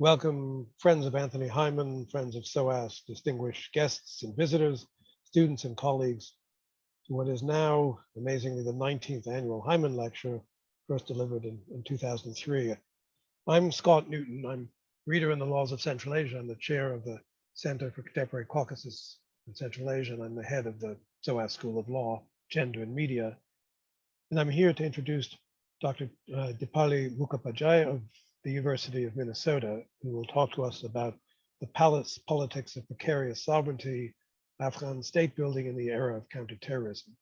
welcome friends of Anthony Hyman, friends of SOAS, distinguished guests and visitors, students and colleagues to what is now amazingly the 19th annual Hyman Lecture, first delivered in, in 2003. I'm Scott Newton. I'm reader in the laws of Central Asia. I'm the chair of the Center for Contemporary Caucasus in Central Asia, and I'm the head of the SOAS School of Law, Gender and Media. And I'm here to introduce Dr. Uh, Dipali Mukhopadhyay of the University of Minnesota, who will talk to us about the palace politics of precarious sovereignty, Afghan state building in the era of counterterrorism.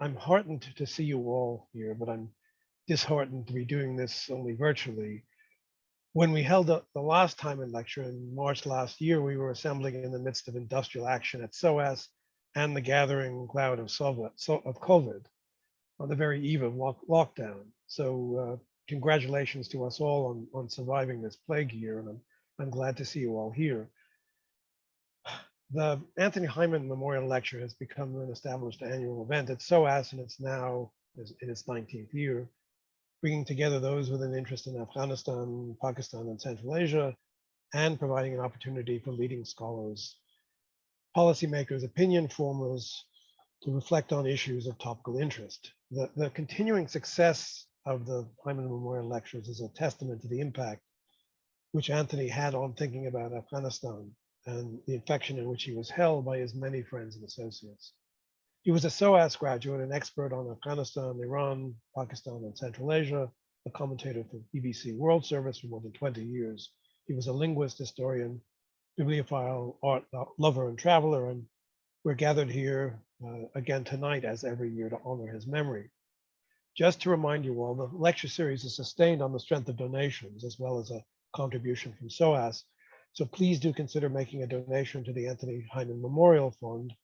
I'm heartened to see you all here, but I'm disheartened to be doing this only virtually. When we held the last time in lecture in March last year, we were assembling in the midst of industrial action at SOAS and the gathering cloud of, COVID on the very eve of lockdown. So uh, congratulations to us all on, on surviving this plague year, and I'm, I'm glad to see you all here. The Anthony Hyman Memorial Lecture has become an established annual event at SOAS, and it's now in its 19th year, bringing together those with an interest in Afghanistan, Pakistan, and Central Asia, and providing an opportunity for leading scholars, policymakers, opinion formers to reflect on issues of topical interest. The, the continuing success of the Hyman Memorial Lectures is a testament to the impact which Anthony had on thinking about Afghanistan and the infection in which he was held by his many friends and associates. He was a SOAS graduate, an expert on Afghanistan, Iran, Pakistan, and Central Asia, a commentator for BBC World Service for more than 20 years. He was a linguist, historian, bibliophile, art lover, and traveler, and we're gathered here uh, again tonight, as every year, to honor his memory. Just to remind you all, the lecture series is sustained on the strength of donations as well as a contribution from SOAS. So please do consider making a donation to the Anthony Hyman Memorial Fund,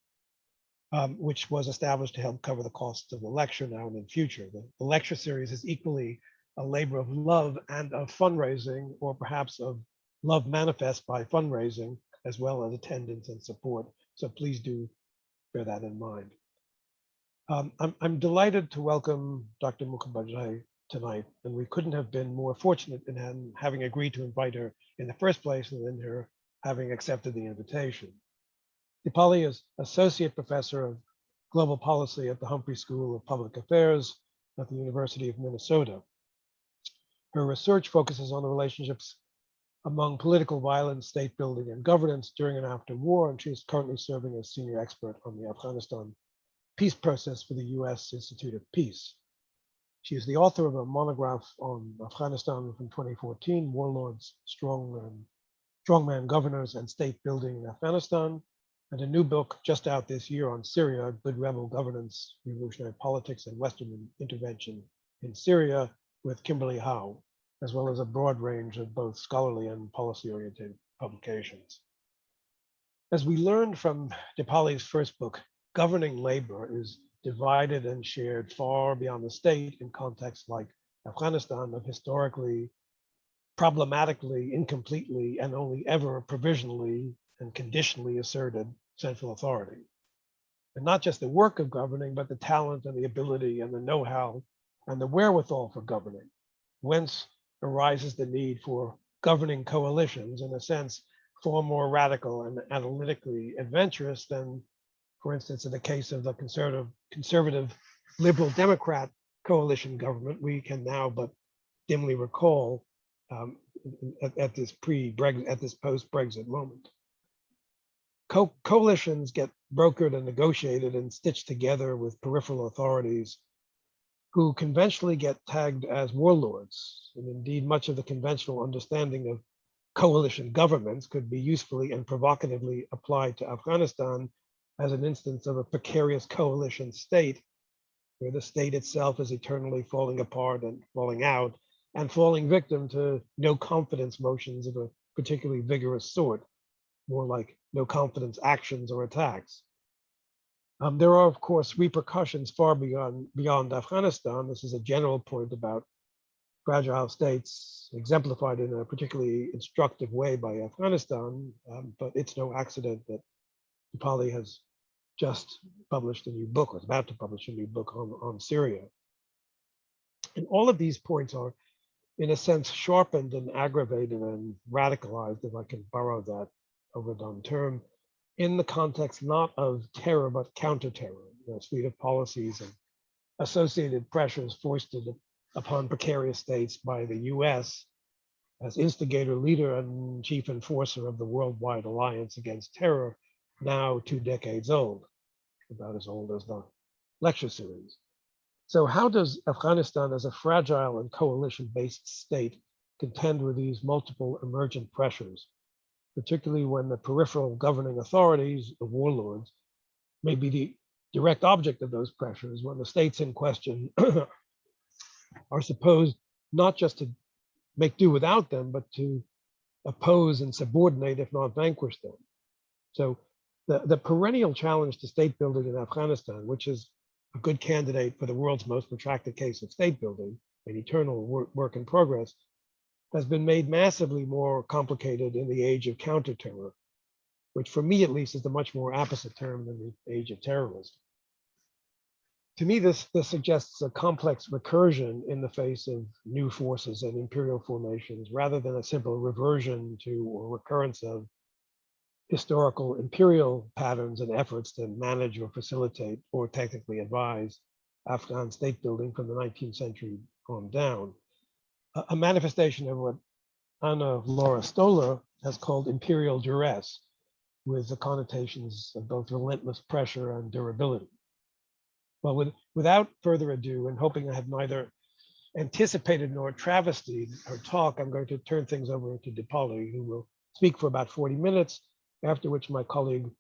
um, which was established to help cover the costs of the lecture now and in future. The, the lecture series is equally a labor of love and of fundraising, or perhaps of love manifest by fundraising, as well as attendance and support. So please do bear that in mind. Um, I'm, I'm delighted to welcome Dr. Mukhopadhyay tonight, and we couldn't have been more fortunate in having agreed to invite her in the first place and in her having accepted the invitation. Dipali is Associate Professor of Global Policy at the Humphrey School of Public Affairs at the University of Minnesota. Her research focuses on the relationships among political violence, state building, and governance during and after war, and she is currently serving as senior expert on the Afghanistan peace process for the US Institute of Peace. She is the author of a monograph on Afghanistan from 2014, Warlords, Strongman, Strongman Governors and State Building in Afghanistan, and a new book just out this year on Syria, Good Rebel Governance, Revolutionary Politics and Western Intervention in Syria with Kimberly Howe, as well as a broad range of both scholarly and policy-oriented publications. As we learned from Dipali's first book, governing labor is divided and shared far beyond the state in contexts like Afghanistan of historically, problematically, incompletely, and only ever provisionally and conditionally asserted central authority. And not just the work of governing, but the talent and the ability and the know-how and the wherewithal for governing, whence arises the need for governing coalitions in a sense far more radical and analytically adventurous than for instance, in the case of the conservative, conservative liberal Democrat coalition government, we can now but dimly recall um, at, at, this pre-Brexit, at this post-Brexit moment. Co coalitions get brokered and negotiated and stitched together with peripheral authorities who conventionally get tagged as warlords. And indeed, much of the conventional understanding of coalition governments could be usefully and provocatively applied to Afghanistan as an instance of a precarious coalition state where the state itself is eternally falling apart and falling out and falling victim to no confidence motions of a particularly vigorous sort, more like no confidence actions or attacks. Um, there are, of course, repercussions far beyond, beyond Afghanistan. This is a general point about fragile states exemplified in a particularly instructive way by Afghanistan, um, but it's no accident that Dipali has just published a new book, is about to publish a new book on, on Syria. And all of these points are in a sense, sharpened and aggravated and radicalized, if I can borrow that overdone term, in the context not of terror, but counter-terror, the suite of policies and associated pressures foisted upon precarious states by the US as instigator, leader, and chief enforcer of the worldwide alliance against terror, now two decades old, about as old as the lecture series. So how does Afghanistan as a fragile and coalition-based state contend with these multiple emergent pressures, particularly when the peripheral governing authorities, the warlords, may be the direct object of those pressures when the states in question are supposed not just to make do without them, but to oppose and subordinate, if not vanquish them. So the, the perennial challenge to state building in Afghanistan, which is a good candidate for the world's most protracted case of state building, an eternal work, work in progress, has been made massively more complicated in the age of counterterror, which for me at least is a much more apposite term than the age of terrorism to me, this, this suggests a complex recursion in the face of new forces and imperial formations, rather than a simple reversion to or recurrence of historical imperial patterns and efforts to manage or facilitate or technically advise Afghan state building from the 19th century on down. A, manifestation of what Ann Laura Stoler has called imperial duress, with the connotations of both relentless pressure and durability. Well, with, without further ado, and hoping I have neither anticipated nor travestied her talk, I'm going to turn things over to Dipali, who will speak for about 40 minutes, after which my colleague,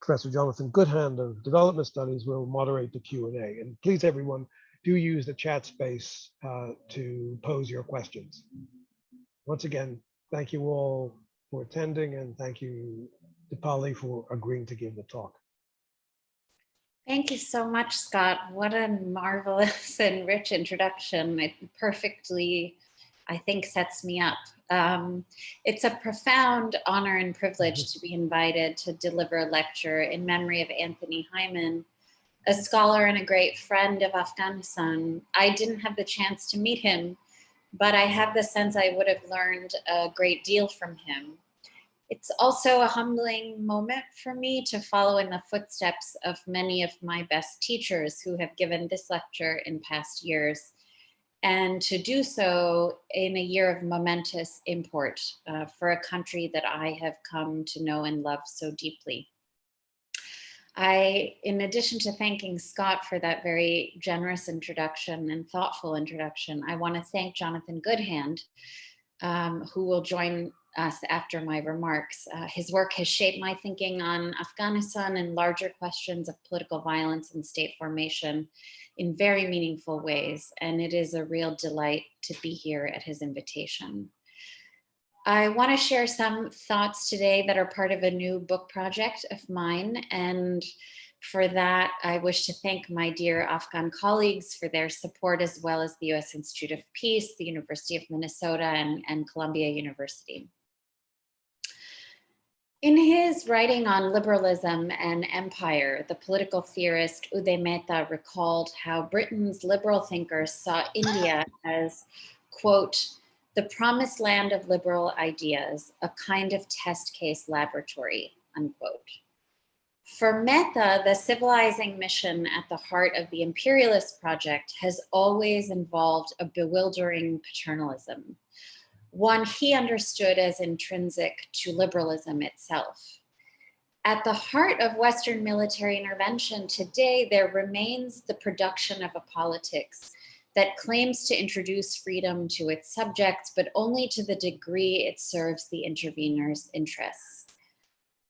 Professor Jonathan Goodhand of Development Studies will moderate the Q&A. And please, everyone, do use the chat space uh, to pose your questions. Once again, thank you all for attending, and thank you, Dipali, for agreeing to give the talk. Thank you so much, Scott. What a marvelous and rich introduction. It perfectly, I think, sets me up. Um, it's a profound honor and privilege mm-hmm. to be invited to deliver a lecture in memory of Anthony Hyman, a scholar and a great friend of Afghanistan. I didn't have the chance to meet him, but I have the sense I would have learned a great deal from him. It's also a humbling moment for me to follow in the footsteps of many of my best teachers who have given this lecture in past years and to do so in a year of momentous import uh, for a country that I have come to know and love so deeply. I, in addition to thanking Scott for that very generous introduction and thoughtful introduction, I want to thank Jonathan Goodhand, um, who will join us after my remarks. Uh, his work has shaped my thinking on Afghanistan and larger questions of political violence and state formation in very meaningful ways. And it is a real delight to be here at his invitation. I want to share some thoughts today that are part of a new book project of mine. And for that, I wish to thank my dear Afghan colleagues for their support, as well as the U.S. Institute of Peace, the University of Minnesota, and, and Columbia University. In his writing on liberalism and empire, the political theorist Uday Mehta recalled how Britain's liberal thinkers saw India as, quote, the promised land of liberal ideas, a kind of test case laboratory, unquote. For Mehta, the civilizing mission at the heart of the imperialist project has always involved a bewildering paternalism, one he understood as intrinsic to liberalism itself. At the heart of Western military intervention today, there remains the production of a politics that claims to introduce freedom to its subjects, but only to the degree it serves the intervener's interests.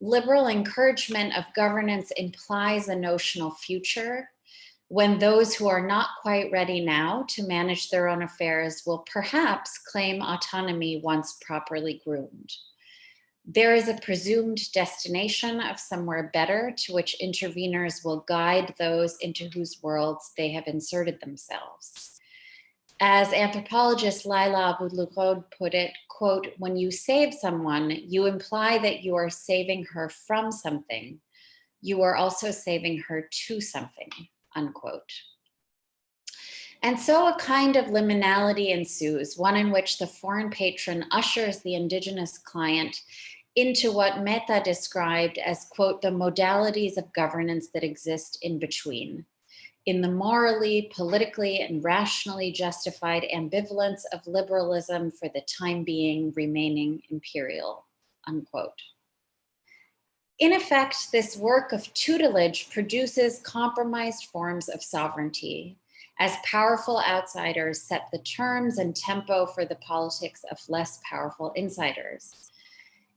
Liberal encouragement of governance implies a notional future when those who are not quite ready now to manage their own affairs will perhaps claim autonomy once properly groomed. There is a presumed destination of somewhere better to which interveners will guide those into whose worlds they have inserted themselves. As anthropologist Laila Abu put it, quote, when you save someone, you imply that you are saving her from something. You are also saving her to something, unquote. And so a kind of liminality ensues, one in which the foreign patron ushers the indigenous client into what Mehta described as, quote, the modalities of governance that exist in between, in the morally, politically, and rationally justified ambivalence of liberalism for the time being remaining imperial, unquote. In effect, this work of tutelage produces compromised forms of sovereignty as powerful outsiders set the terms and tempo for the politics of less powerful insiders.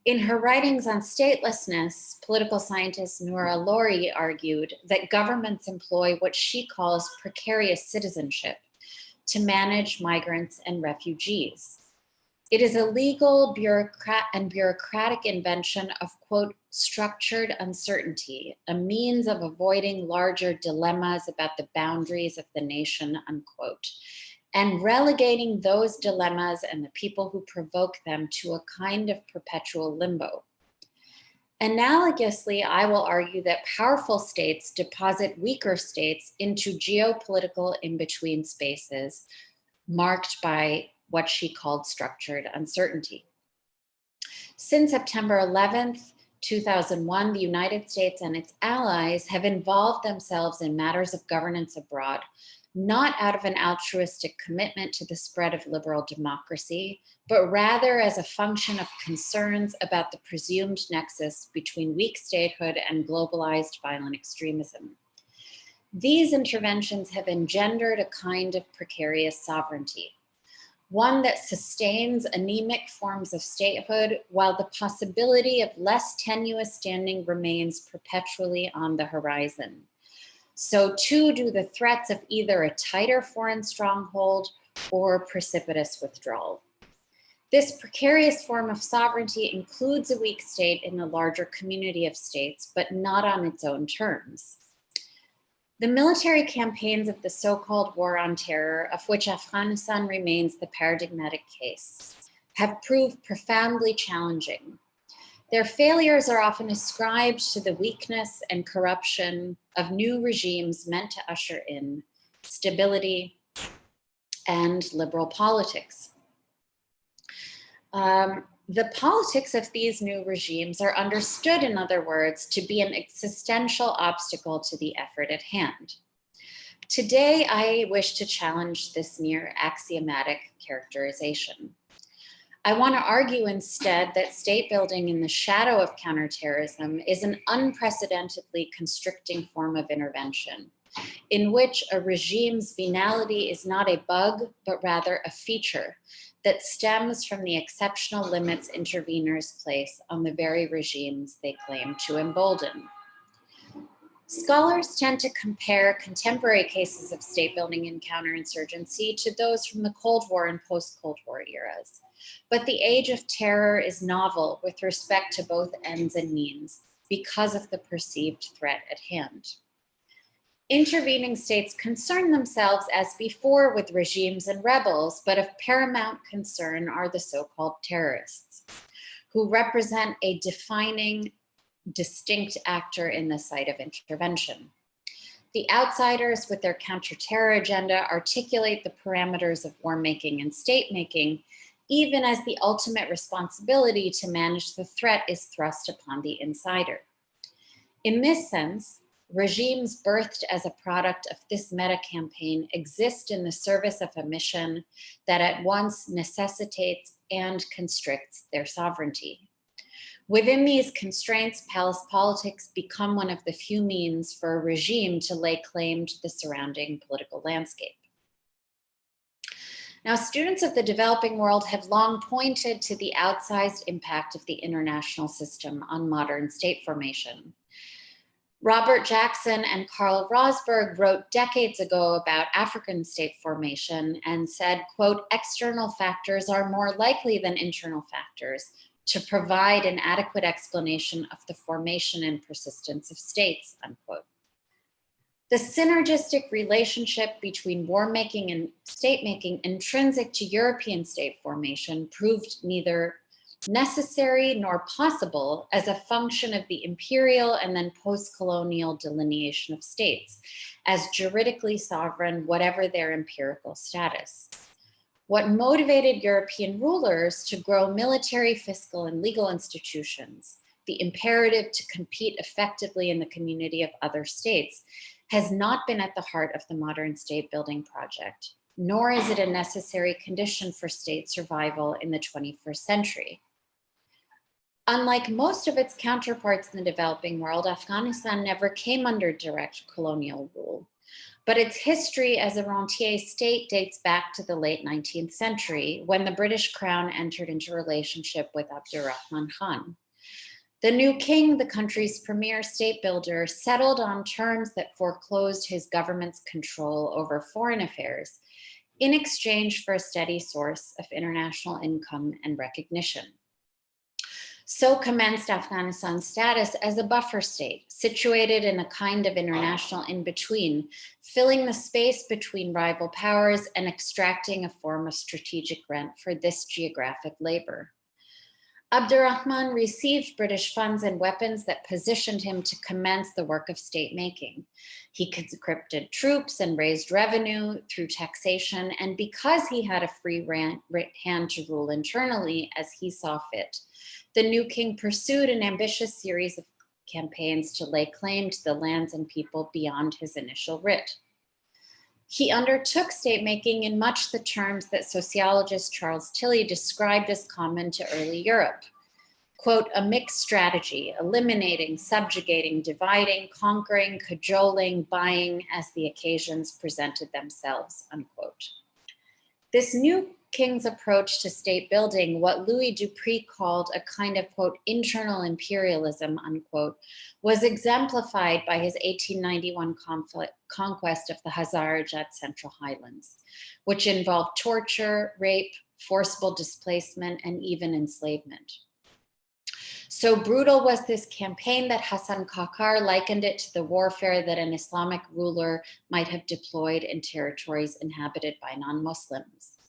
In her writings on statelessness, political scientist Noora Lori argued that governments employ what she calls precarious citizenship to manage migrants and refugees. It is a legal bureaucrat and bureaucratic invention of quote, structured uncertainty, a means of avoiding larger dilemmas about the boundaries of the nation, unquote, and relegating those dilemmas and the people who provoke them to a kind of perpetual limbo. Analogously, I will argue that powerful states deposit weaker states into geopolitical in-between spaces marked by what she called structured uncertainty. Since September 11th, 2001, the United States and its allies have involved themselves in matters of governance abroad, not out of an altruistic commitment to the spread of liberal democracy, but rather as a function of concerns about the presumed nexus between weak statehood and globalized violent extremism. These interventions have engendered a kind of precarious sovereignty one that sustains anemic forms of statehood while the possibility of less tenuous standing remains perpetually on the horizon. So too do the threats of either a tighter foreign stronghold or precipitous withdrawal. This precarious form of sovereignty includes a weak state in the larger community of states, but not on its own terms. The military campaigns of the so-called war on terror, of which Afghanistan remains the paradigmatic case, have proved profoundly challenging. Their failures are often ascribed to the weakness and corruption of new regimes meant to usher in stability and liberal politics. Um, the politics of these new regimes are understood, in other words, to be an existential obstacle to the effort at hand. Today, I wish to challenge this near axiomatic characterization. I want to argue instead that state building in the shadow of counterterrorism is an unprecedentedly constricting form of intervention in which a regime's venality is not a bug, but rather a feature that stems from the exceptional limits interveners place on the very regimes they claim to embolden. Scholars tend to compare contemporary cases of state building and counterinsurgency to those from the Cold War and post-Cold War eras. But the age of terror is novel with respect to both ends and means because of the perceived threat at hand intervening states concern themselves as before with regimes and rebels, but of paramount concern are the so-called terrorists, who represent a defining, distinct actor in the site of intervention. The outsiders with their counter-terror agenda articulate the parameters of war making and state making, even as the ultimate responsibility to manage the threat is thrust upon the insider. In this sense, regimes birthed as a product of this meta campaign exist in the service of a mission that at once necessitates and constricts their sovereignty. Within these constraints, palace politics become one of the few means for a regime to lay claim to the surrounding political landscape. Now, students of the developing world have long pointed to the outsized impact of the international system on modern state formation. Robert Jackson and Carl Rosberg wrote decades ago about African state formation and said, quote, external factors are more likely than internal factors to provide an adequate explanation of the formation and persistence of states, unquote. The synergistic relationship between war making and state making intrinsic to European state formation proved neither necessary nor possible as a function of the imperial and then post-colonial delineation of states as juridically sovereign, whatever their empirical status. What motivated European rulers to grow military, fiscal, and legal institutions, the imperative to compete effectively in the community of other states, has not been at the heart of the modern state building project, nor is it a necessary condition for state survival in the 21st century. Unlike most of its counterparts in the developing world, Afghanistan never came under direct colonial rule. But its history as a rentier state dates back to the late 19th century when the British crown entered into relationship with Abdurrahman Khan. The new king, the country's premier state builder, settled on terms that foreclosed his government's control over foreign affairs in exchange for a steady source of international income and recognition. So commenced Afghanistan's status as a buffer state, situated in a kind of international in-between, filling the space between rival powers and extracting a form of strategic rent for this geographic labor. Abdurrahman received British funds and weapons that positioned him to commence the work of state making. He conscripted troops and raised revenue through taxation. And because he had a free hand to rule internally as he saw fit, the new king pursued an ambitious series of campaigns to lay claim to the lands and people beyond his initial writ. He undertook state making in much the terms that sociologist Charles Tilly described as common to early Europe. Quote, a mixed strategy, eliminating, subjugating, dividing, conquering, cajoling, buying as the occasions presented themselves, unquote. This new king's approach to state building, what Louis Dupree called a kind of, quote, internal imperialism, unquote, was exemplified by his 1891 conflict, conquest of the Hazarajat Central Highlands, which involved torture, rape, forcible displacement, and even enslavement. So brutal was this campaign that Hassan Kakar likened it to the warfare that an Islamic ruler might have deployed in territories inhabited by non-Muslims.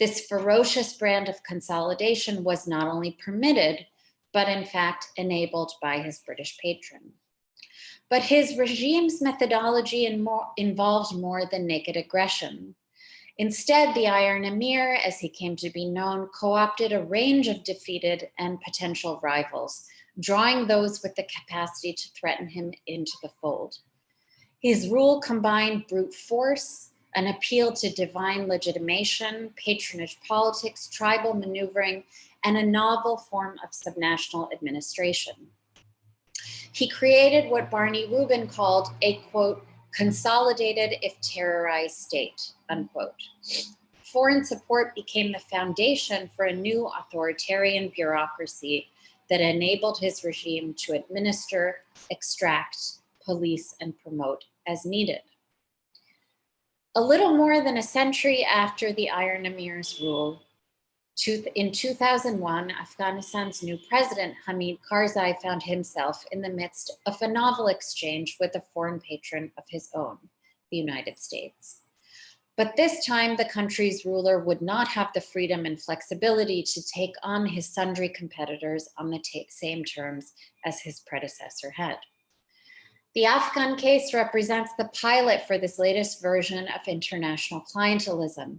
This ferocious brand of consolidation was not only permitted, but in fact enabled by his British patron. But his regime's methodology involved more than naked aggression. Instead, the Iron Emir, as he came to be known, co-opted a range of defeated and potential rivals, drawing those with the capacity to threaten him into the fold. His rule combined brute force, an appeal to divine legitimation, patronage politics, tribal maneuvering, and a novel form of subnational administration. He created what Barney Rubin called a, quote, consolidated if terrorized state, unquote. Foreign support became the foundation for a new authoritarian bureaucracy that enabled his regime to administer, extract, police, and promote as needed. A little more than a century after the Iron Emir's rule, in 2001, Afghanistan's new president, Hamid Karzai, found himself in the midst of a novel exchange with a foreign patron of his own, the United States. But this time, the country's ruler would not have the freedom and flexibility to take on his sundry competitors on the same terms as his predecessor had. The Afghan case represents the pilot for this latest version of international clientelism,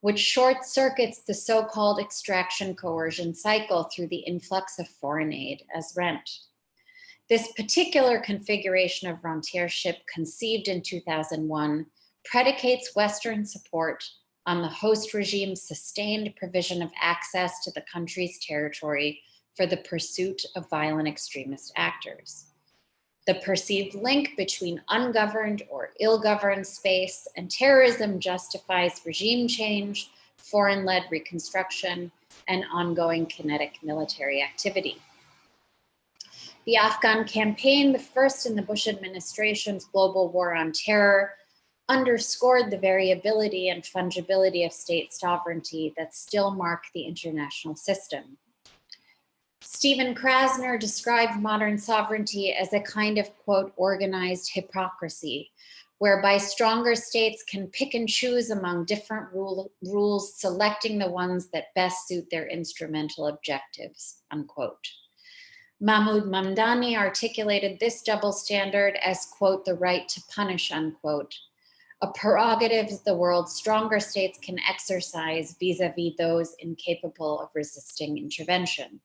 which short circuits the so-called extraction coercion cycle through the influx of foreign aid as rent. This particular configuration of rentiership conceived in 2001 predicates Western support on the host regime's sustained provision of access to the country's territory for the pursuit of violent extremist actors. The perceived link between ungoverned or ill-governed space and terrorism justifies regime change, foreign-led reconstruction, and ongoing kinetic military activity. The Afghan campaign, the first in the Bush administration's global war on terror, underscored the variability and fungibility of state sovereignty that still mark the international system. Stephen Krasner described modern sovereignty as a kind of, quote, organized hypocrisy, whereby stronger states can pick and choose among different rule, rules, selecting the ones that best suit their instrumental objectives, unquote. Mahmood Mamdani articulated this double standard as, quote, the right to punish, unquote, a prerogative the world's stronger states can exercise vis-a-vis -vis those incapable of resisting intervention.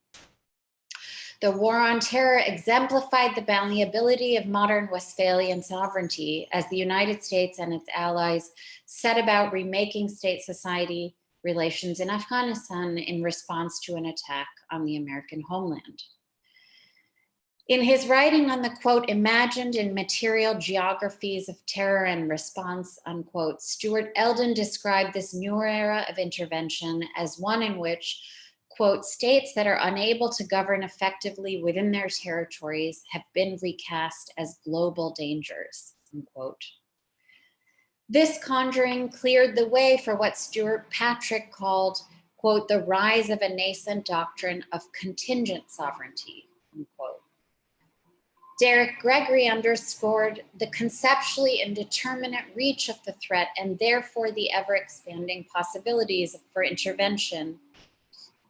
The war on terror exemplified the malleability of modern Westphalian sovereignty as the United States and its allies set about remaking state society relations in Afghanistan in response to an attack on the American homeland. In his writing on the quote, imagined in material geographies of terror and response, unquote, Stuart Elden described this new era of intervention as one in which, quote, states that are unable to govern effectively within their territories have been recast as global dangers, unquote. This conjuring cleared the way for what Stuart Patrick called, quote, the rise of a nascent doctrine of contingent sovereignty, unquote. Derek Gregory underscored the conceptually indeterminate reach of the threat and therefore the ever expanding possibilities for intervention,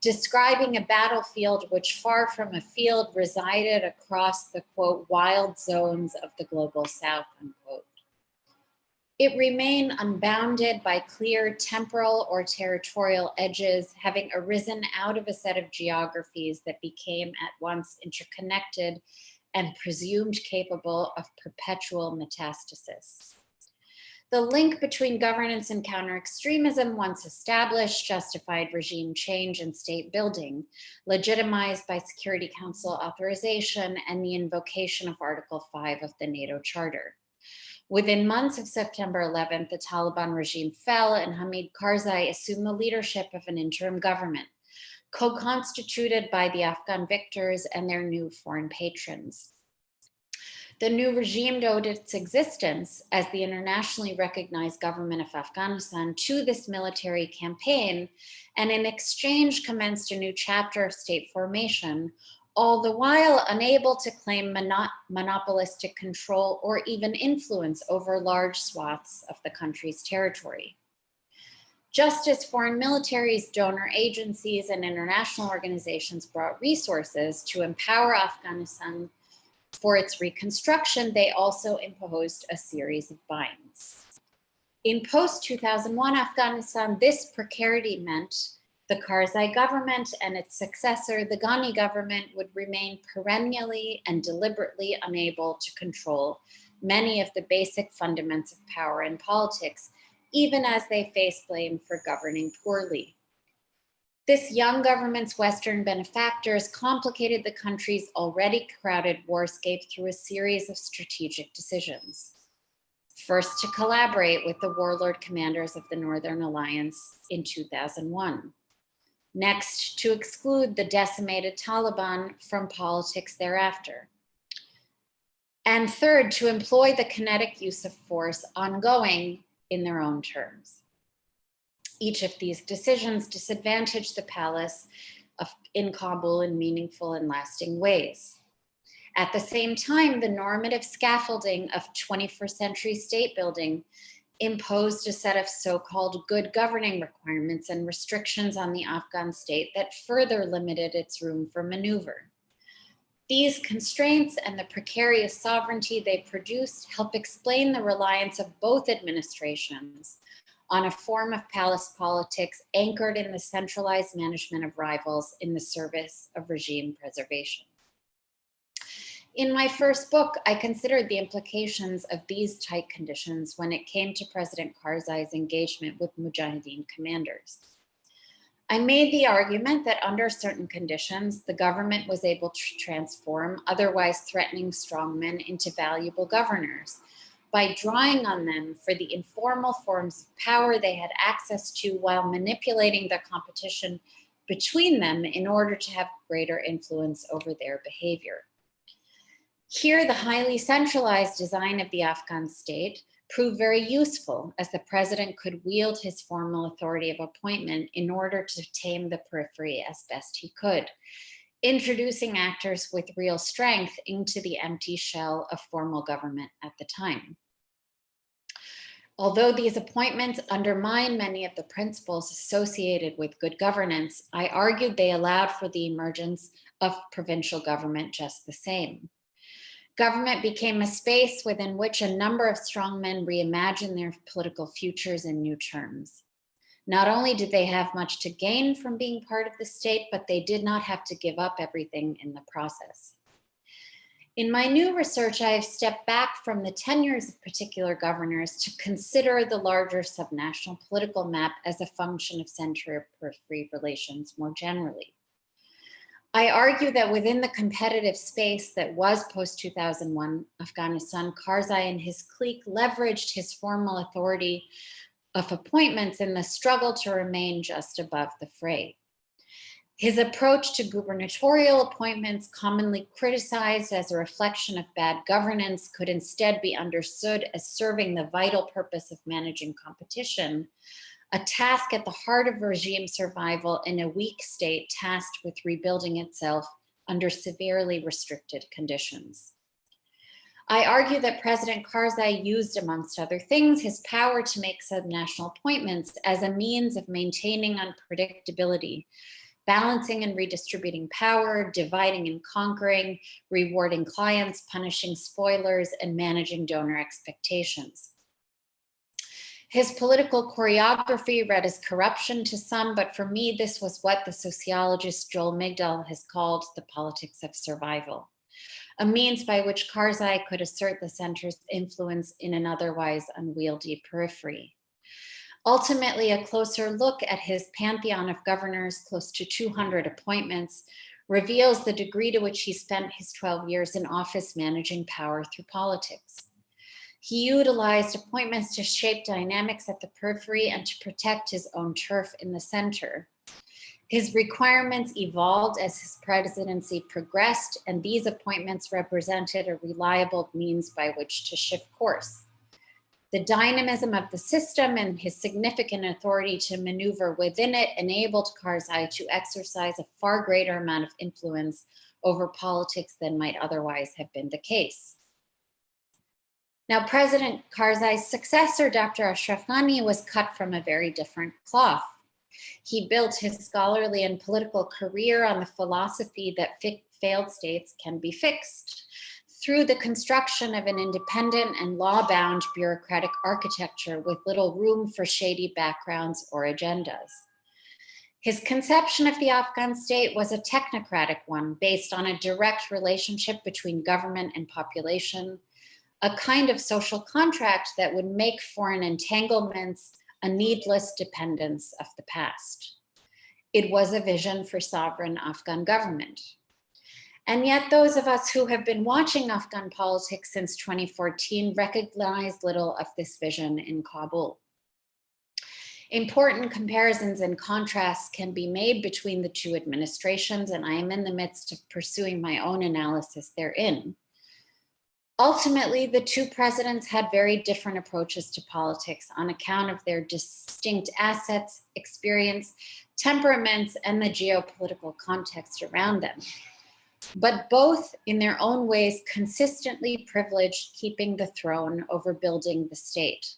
describing a battlefield which far from a field resided across the quote, wild zones of the global south, unquote. It remained unbounded by clear temporal or territorial edges, having arisen out of a set of geographies that became at once interconnected and presumed capable of perpetual metastasis. The link between governance and counter-extremism once established justified regime change and state building, legitimized by Security Council authorization and the invocation of Article 5 of the NATO Charter. Within months of September 11th, the Taliban regime fell and Hamid Karzai assumed the leadership of an interim government co-constituted by the Afghan victors and their new foreign patrons. The new regime owed its existence as the internationally recognized government of Afghanistan to this military campaign, and in exchange commenced a new chapter of state formation, all the while unable to claim mono monopolistic control or even influence over large swaths of the country's territory. Just as foreign militaries, donor agencies, and international organizations brought resources to empower Afghanistan for its reconstruction, they also imposed a series of binds. In post-2001 Afghanistan, this precarity meant the Karzai government and its successor, the Ghani government, would remain perennially and deliberately unable to control many of the basic fundaments of power and politics, even as they face blame for governing poorly. This young government's Western benefactors complicated the country's already crowded warscape through a series of strategic decisions. First, to collaborate with the warlord commanders of the Northern Alliance in 2001. Next, to exclude the decimated Taliban from politics thereafter. And third, to employ the kinetic use of force ongoing in their own terms. Each of these decisions disadvantaged the palace of, in Kabul in meaningful and lasting ways. At the same time, the normative scaffolding of 21st century state building imposed a set of so-called good governing requirements and restrictions on the Afghan state that further limited its room for maneuver. These constraints and the precarious sovereignty they produced help explain the reliance of both administrations on a form of palace politics anchored in the centralized management of rivals in the service of regime preservation. In my first book, I considered the implications of these tight conditions when it came to President Karzai's engagement with Mujahideen commanders. I made the argument that under certain conditions, the government was able to transform otherwise threatening strongmen into valuable governors by drawing on them for the informal forms of power they had access to while manipulating the competition between them in order to have greater influence over their behavior. Here, the highly centralized design of the Afghan state proved very useful as the president could wield his formal authority of appointment in order to tame the periphery as best he could, introducing actors with real strength into the empty shell of formal government at the time. Although these appointments undermine many of the principles associated with good governance, I argued they allowed for the emergence of provincial government just the same. Government became a space within which a number of strong men reimagined their political futures in new terms. Not only did they have much to gain from being part of the state, but they did not have to give up everything in the process. In my new research, I have stepped back from the tenures of particular governors to consider the larger subnational political map as a function of center-periphery relations more generally. I argue that within the competitive space that was post-2001 Afghanistan, Karzai and his clique leveraged his formal authority of appointments in the struggle to remain just above the fray. His approach to gubernatorial appointments, commonly criticized as a reflection of bad governance, could instead be understood as serving the vital purpose of managing competition, a task at the heart of regime survival in a weak state tasked with rebuilding itself under severely restricted conditions. I argue that President Karzai used, amongst other things, his power to make subnational appointments as a means of maintaining unpredictability balancing and redistributing power, dividing and conquering, rewarding clients, punishing spoilers, and managing donor expectations. His political choreography read as corruption to some, but for me, this was what the sociologist Joel Migdal has called the politics of survival, a means by which Karzai could assert the center's influence in an otherwise unwieldy periphery. Ultimately, a closer look at his pantheon of governors, close to 200 appointments, reveals the degree to which he spent his 12 years in office managing power through politics. He utilized appointments to shape dynamics at the periphery and to protect his own turf in the center. His requirements evolved as his presidency progressed, and these appointments represented a reliable means by which to shift course. The dynamism of the system and his significant authority to maneuver within it enabled Karzai to exercise a far greater amount of influence over politics than might otherwise have been the case. Now, President Karzai's successor, Dr. Ashraf Ghani, was cut from a very different cloth. He built his scholarly and political career on the philosophy that failed states can be fixed through the construction of an independent and law-bound bureaucratic architecture with little room for shady backgrounds or agendas. His conception of the Afghan state was a technocratic one based on a direct relationship between government and population, a kind of social contract that would make foreign entanglements a needless dependence of the past. It was a vision for sovereign Afghan government. And yet those of us who have been watching Afghan politics since 2014 recognize little of this vision in Kabul. Important comparisons and contrasts can be made between the two administrations, and I am in the midst of pursuing my own analysis therein. Ultimately, the two presidents had very different approaches to politics on account of their distinct assets, experience, temperaments, and the geopolitical context around them but both in their own ways consistently privileged keeping the throne over building the state.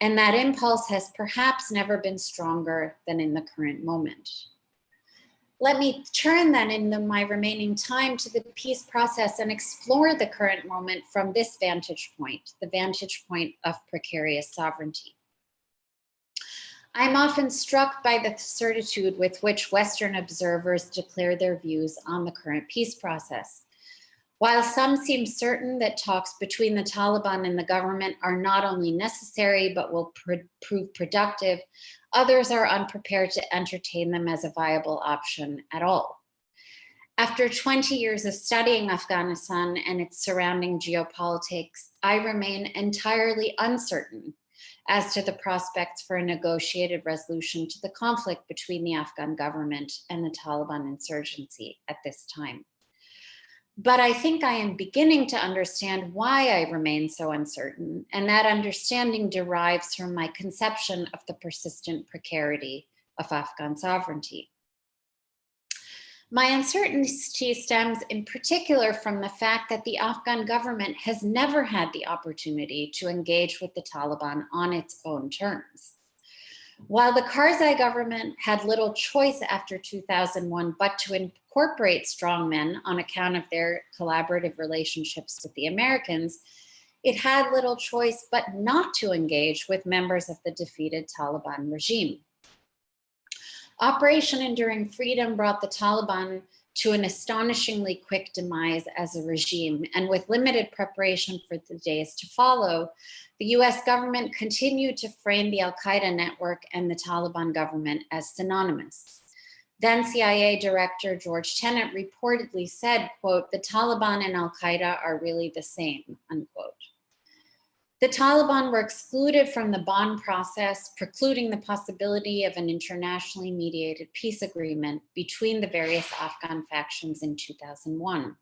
And that impulse has perhaps never been stronger than in the current moment. Let me turn then in the, my remaining time to the peace process and explore the current moment from this vantage point, the vantage point of precarious sovereignty. I'm often struck by the certitude with which Western observers declare their views on the current peace process. While some seem certain that talks between the Taliban and the government are not only necessary, but will pr prove productive, others are unprepared to entertain them as a viable option at all. After 20 years of studying Afghanistan and its surrounding geopolitics, I remain entirely uncertain as to the prospects for a negotiated resolution to the conflict between the Afghan government and the Taliban insurgency at this time. But I think I am beginning to understand why I remain so uncertain, and that understanding derives from my conception of the persistent precarity of Afghan sovereignty. My uncertainty stems in particular from the fact that the Afghan government has never had the opportunity to engage with the Taliban on its own terms. While the Karzai government had little choice after 2001 but to incorporate strongmen on account of their collaborative relationships with the Americans, it had little choice but not to engage with members of the defeated Taliban regime. Operation Enduring Freedom brought the Taliban to an astonishingly quick demise as a regime. And with limited preparation for the days to follow, the US government continued to frame the Al-Qaeda network and the Taliban government as synonymous. Then CIA Director George Tenet reportedly said, quote, the Taliban and Al-Qaeda are really the same, unquote. The Taliban were excluded from the Bonn process, precluding the possibility of an internationally mediated peace agreement between the various Afghan factions in 2001.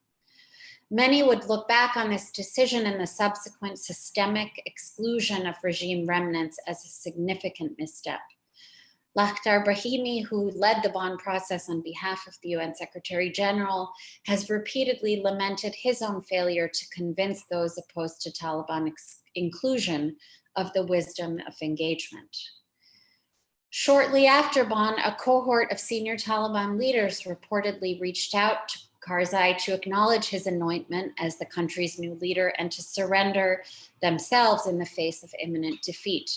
Many would look back on this decision and the subsequent systemic exclusion of regime remnants as a significant misstep. Lakhdar Brahimi, who led the Bonn process on behalf of the UN Secretary General, has repeatedly lamented his own failure to convince those opposed to Taliban inclusion of the wisdom of engagement. Shortly after Bonn, a cohort of senior Taliban leaders reportedly reached out to Karzai to acknowledge his anointment as the country's new leader and to surrender themselves in the face of imminent defeat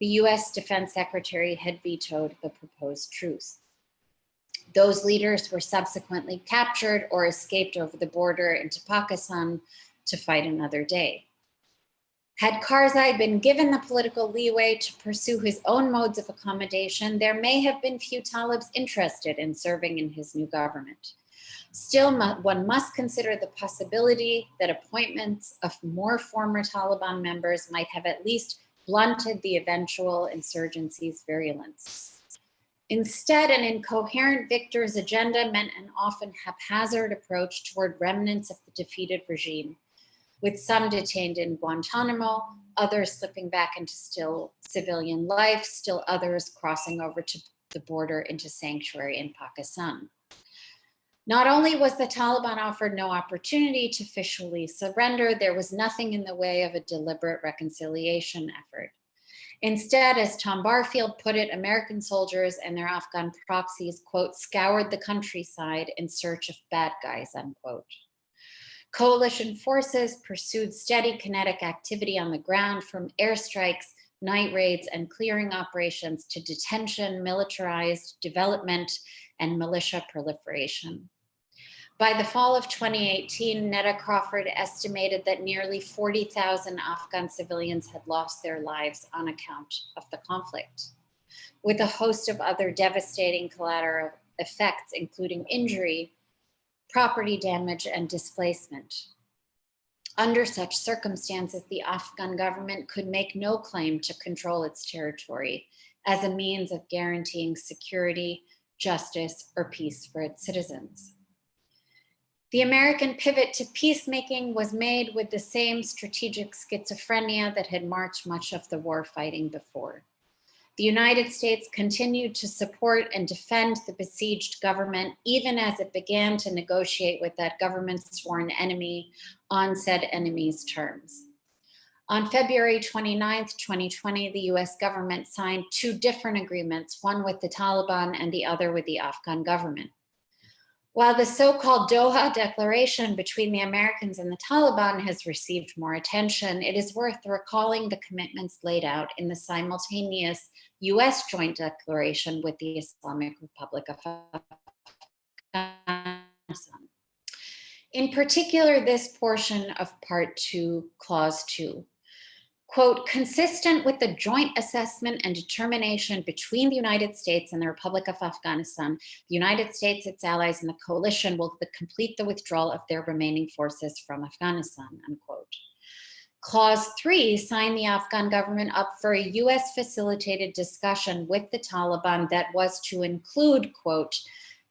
the US Defense Secretary had vetoed the proposed truce. Those leaders were subsequently captured or escaped over the border into Pakistan to fight another day. Had Karzai been given the political leeway to pursue his own modes of accommodation, there may have been few Talibs interested in serving in his new government. Still, one must consider the possibility that appointments of more former Taliban members might have at least blunted the eventual insurgency's virulence. Instead, an incoherent victor's agenda meant an often haphazard approach toward remnants of the defeated regime, with some detained in Guantanamo, others slipping back into still civilian life, still others crossing over to the border into sanctuary in Pakistan. Not only was the Taliban offered no opportunity to officially surrender, there was nothing in the way of a deliberate reconciliation effort. Instead, as Tom Barfield put it, American soldiers and their Afghan proxies, quote, scoured the countryside in search of bad guys, unquote. Coalition forces pursued steady kinetic activity on the ground from airstrikes, night raids, and clearing operations to detention, militarized development, and militia proliferation. By the fall of 2018, Neta Crawford estimated that nearly 40,000 Afghan civilians had lost their lives on account of the conflict, with a host of other devastating collateral effects, including injury, property damage, and displacement. Under such circumstances, the Afghan government could make no claim to control its territory as a means of guaranteeing security, justice, or peace for its citizens. The American pivot to peacemaking was made with the same strategic schizophrenia that had marked much of the war fighting before. The United States continued to support and defend the besieged government, even as it began to negotiate with that government's sworn enemy on said enemy's terms. On February 29, 2020, the US government signed two different agreements, one with the Taliban and the other with the Afghan government. While the so-called Doha Declaration between the Americans and the Taliban has received more attention, it is worth recalling the commitments laid out in the simultaneous US joint declaration with the Islamic Republic of Afghanistan. In particular, this portion of part two, clause two, quote, consistent with the joint assessment and determination between the United States and the Republic of Afghanistan, the United States, its allies, and the coalition will complete the withdrawal of their remaining forces from Afghanistan, unquote. Clause three, signed the Afghan government up for a US facilitated discussion with the Taliban that was to include, quote,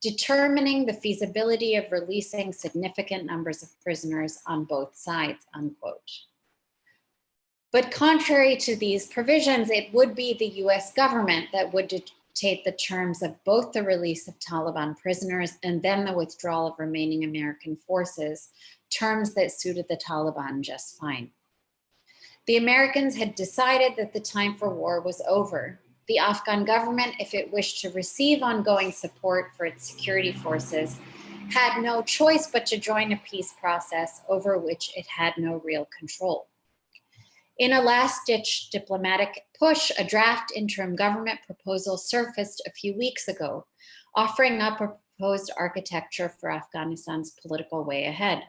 determining the feasibility of releasing significant numbers of prisoners on both sides, unquote. But contrary to these provisions, it would be the US government that would dictate the terms of both the release of Taliban prisoners and then the withdrawal of remaining American forces, terms that suited the Taliban just fine. The Americans had decided that the time for war was over. The Afghan government, if it wished to receive ongoing support for its security forces, had no choice but to join a peace process over which it had no real control. In a last-ditch diplomatic push, a draft interim government proposal surfaced a few weeks ago, offering up a proposed architecture for Afghanistan's political way ahead.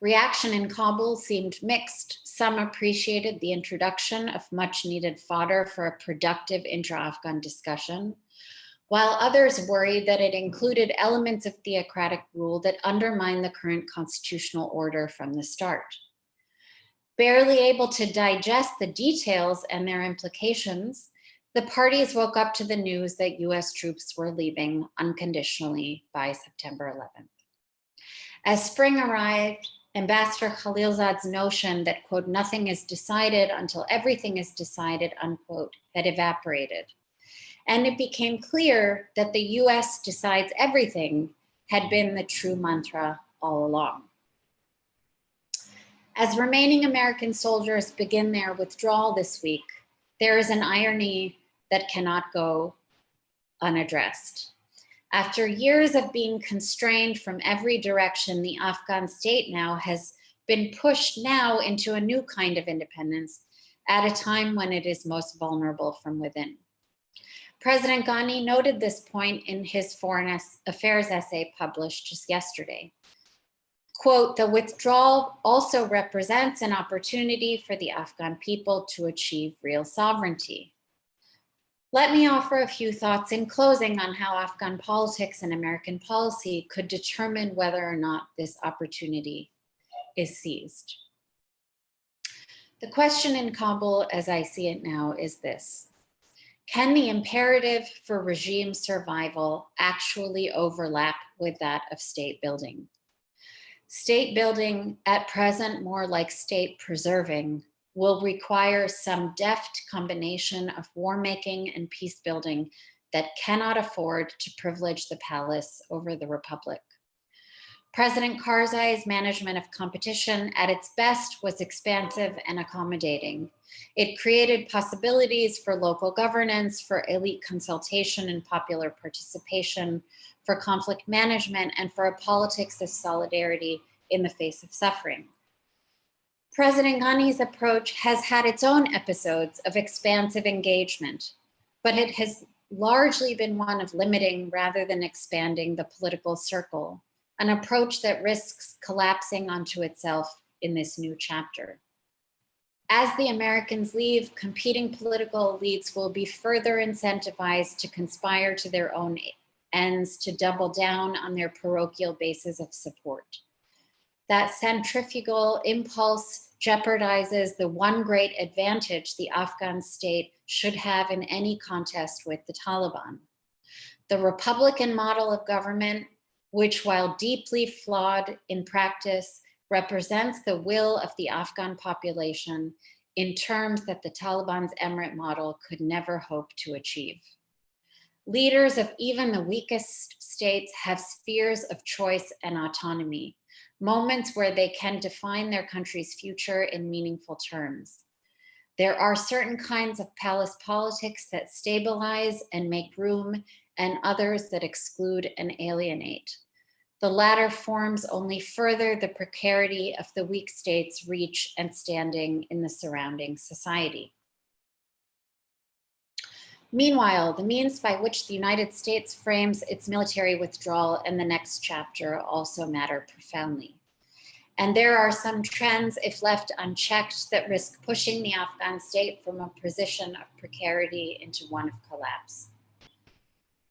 Reaction in Kabul seemed mixed. Some appreciated the introduction of much needed fodder for a productive intra-Afghan discussion, while others worried that it included elements of theocratic rule that undermine the current constitutional order from the start. Barely able to digest the details and their implications, the parties woke up to the news that US troops were leaving unconditionally by September 11th. As spring arrived, Ambassador Khalilzad's notion that, quote, nothing is decided until everything is decided, unquote, had evaporated. And it became clear that the US decides everything had been the true mantra all along. As remaining American soldiers begin their withdrawal this week, there is an irony that cannot go unaddressed. After years of being constrained from every direction, the Afghan state now has been pushed now into a new kind of independence at a time when it is most vulnerable from within. President Ghani noted this point in his foreign affairs essay published just yesterday. Quote, the withdrawal also represents an opportunity for the Afghan people to achieve real sovereignty. Let me offer a few thoughts in closing on how Afghan politics and American policy could determine whether or not this opportunity is seized. The question in Kabul, as I see it now, is this. Can the imperative for regime survival actually overlap with that of state building? State building, at present more like state preserving, will require some deft combination of war making and peace building that cannot afford to privilege the palace over the republic. President Karzai's management of competition at its best was expansive and accommodating. It created possibilities for local governance, for elite consultation and popular participation, for conflict management, and for a politics of solidarity in the face of suffering. President Ghani's approach has had its own episodes of expansive engagement, but it has largely been one of limiting rather than expanding the political circle, an approach that risks collapsing onto itself in this new chapter. As the Americans leave, competing political elites will be further incentivized to conspire to their own ends to double down on their parochial bases of support. That centrifugal impulse jeopardizes the one great advantage the Afghan state should have in any contest with the Taliban. The Republican model of government, which while deeply flawed in practice, represents the will of the Afghan population in terms that the Taliban's emirate model could never hope to achieve. Leaders of even the weakest states have spheres of choice and autonomy, moments where they can define their country's future in meaningful terms. There are certain kinds of palace politics that stabilize and make room and others that exclude and alienate. The latter forms only further the precarity of the weak state's reach and standing in the surrounding society. Meanwhile, the means by which the United States frames its military withdrawal in the next chapter also matter profoundly. And there are some trends, if left unchecked, that risk pushing the Afghan state from a position of precarity into one of collapse.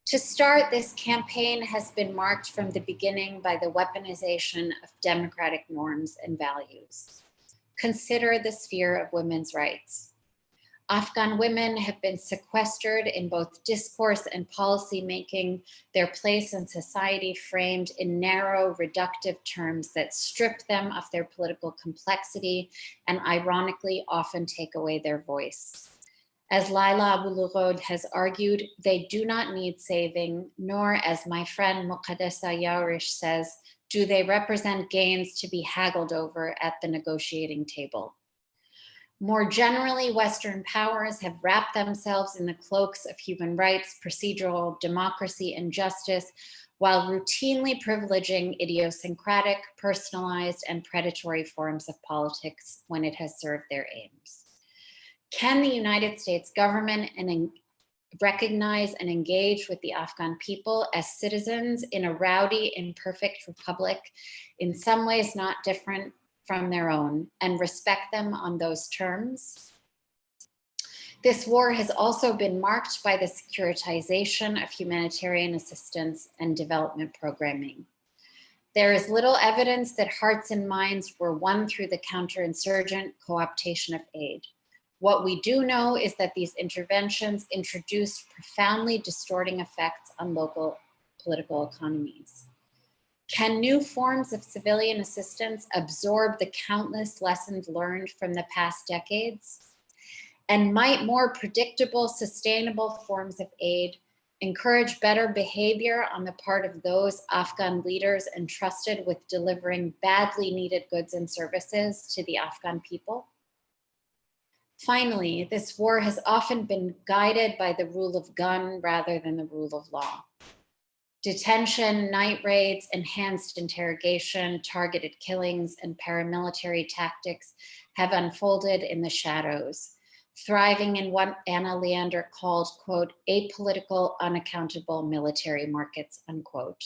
To start, this campaign has been marked from the beginning by the weaponization of democratic norms and values. Consider the sphere of women's rights. Afghan women have been sequestered in both discourse and policy making, their place in society framed in narrow, reductive terms that strip them of their political complexity and ironically often take away their voice. As Lila Abu-Lughod has argued, they do not need saving, nor as my friend Muqaddesa Yourish says, do they represent gains to be haggled over at the negotiating table. More generally, Western powers have wrapped themselves in the cloaks of human rights, procedural democracy, and justice, while routinely privileging idiosyncratic, personalized, and predatory forms of politics when it has served their aims. Can the United States government and recognize and engage with the Afghan people as citizens in a rowdy, imperfect republic, in some ways not different from their own and respect them on those terms. This war has also been marked by the securitization of humanitarian assistance and development programming. There is little evidence that hearts and minds were won through the counterinsurgent co-optation of aid. What we do know is that these interventions introduced profoundly distorting effects on local political economies. Can new forms of civilian assistance absorb the countless lessons learned from the past decades? And might more predictable, sustainable forms of aid encourage better behavior on the part of those Afghan leaders entrusted with delivering badly needed goods and services to the Afghan people? Finally, this war has often been guided by the rule of gun rather than the rule of law. Detention, night raids, enhanced interrogation, targeted killings, and paramilitary tactics have unfolded in the shadows, thriving in what Anna Leander called, quote, apolitical, unaccountable military markets, unquote.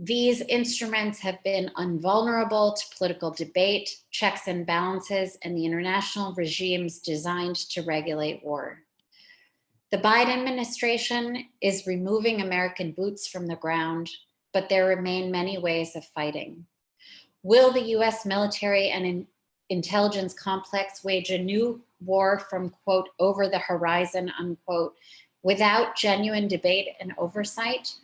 These instruments have been invulnerable to political debate, checks and balances, and the international regimes designed to regulate war. The Biden administration is removing American boots from the ground, but there remain many ways of fighting. Will the US military and intelligence complex wage a new war from quote, over the horizon, unquote, without genuine debate and oversight?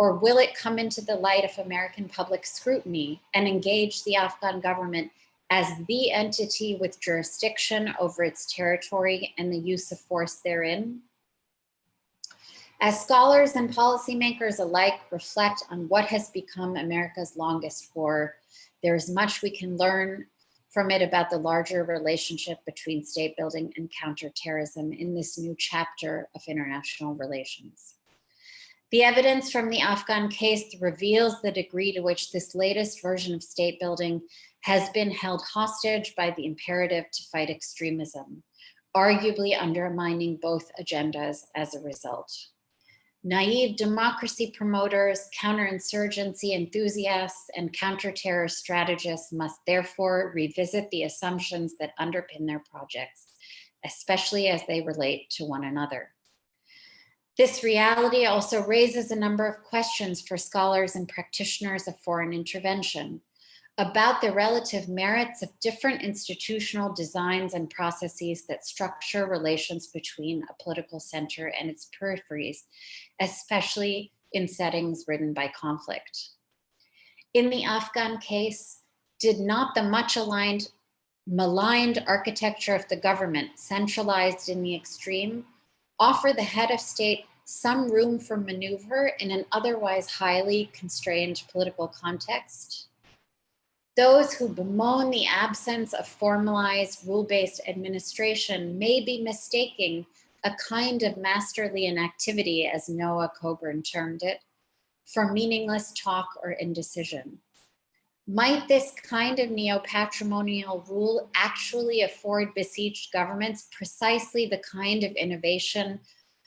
Or will it come into the light of American public scrutiny and engage the Afghan government as the entity with jurisdiction over its territory and the use of force therein? As scholars and policymakers alike reflect on what has become America's longest war, there is much we can learn from it about the larger relationship between state building and counterterrorism in this new chapter of international relations. The evidence from the Afghan case reveals the degree to which this latest version of state building has been held hostage by the imperative to fight extremism, arguably undermining both agendas as a result. Naive democracy promoters, counterinsurgency enthusiasts, and counterterror strategists must therefore revisit the assumptions that underpin their projects, especially as they relate to one another. This reality also raises a number of questions for scholars and practitioners of foreign intervention about the relative merits of different institutional designs and processes that structure relations between a political center and its peripheries, especially in settings ridden by conflict. In the Afghan case, did not the much aligned, maligned architecture of the government, centralized in the extreme, offer the head of state some room for maneuver in an otherwise highly constrained political context. Those who bemoan the absence of formalized rule-based administration may be mistaking a kind of masterly inactivity, as Noah Coburn termed it, for meaningless talk or indecision. Might this kind of neo-patrimonial rule actually afford besieged governments precisely the kind of innovation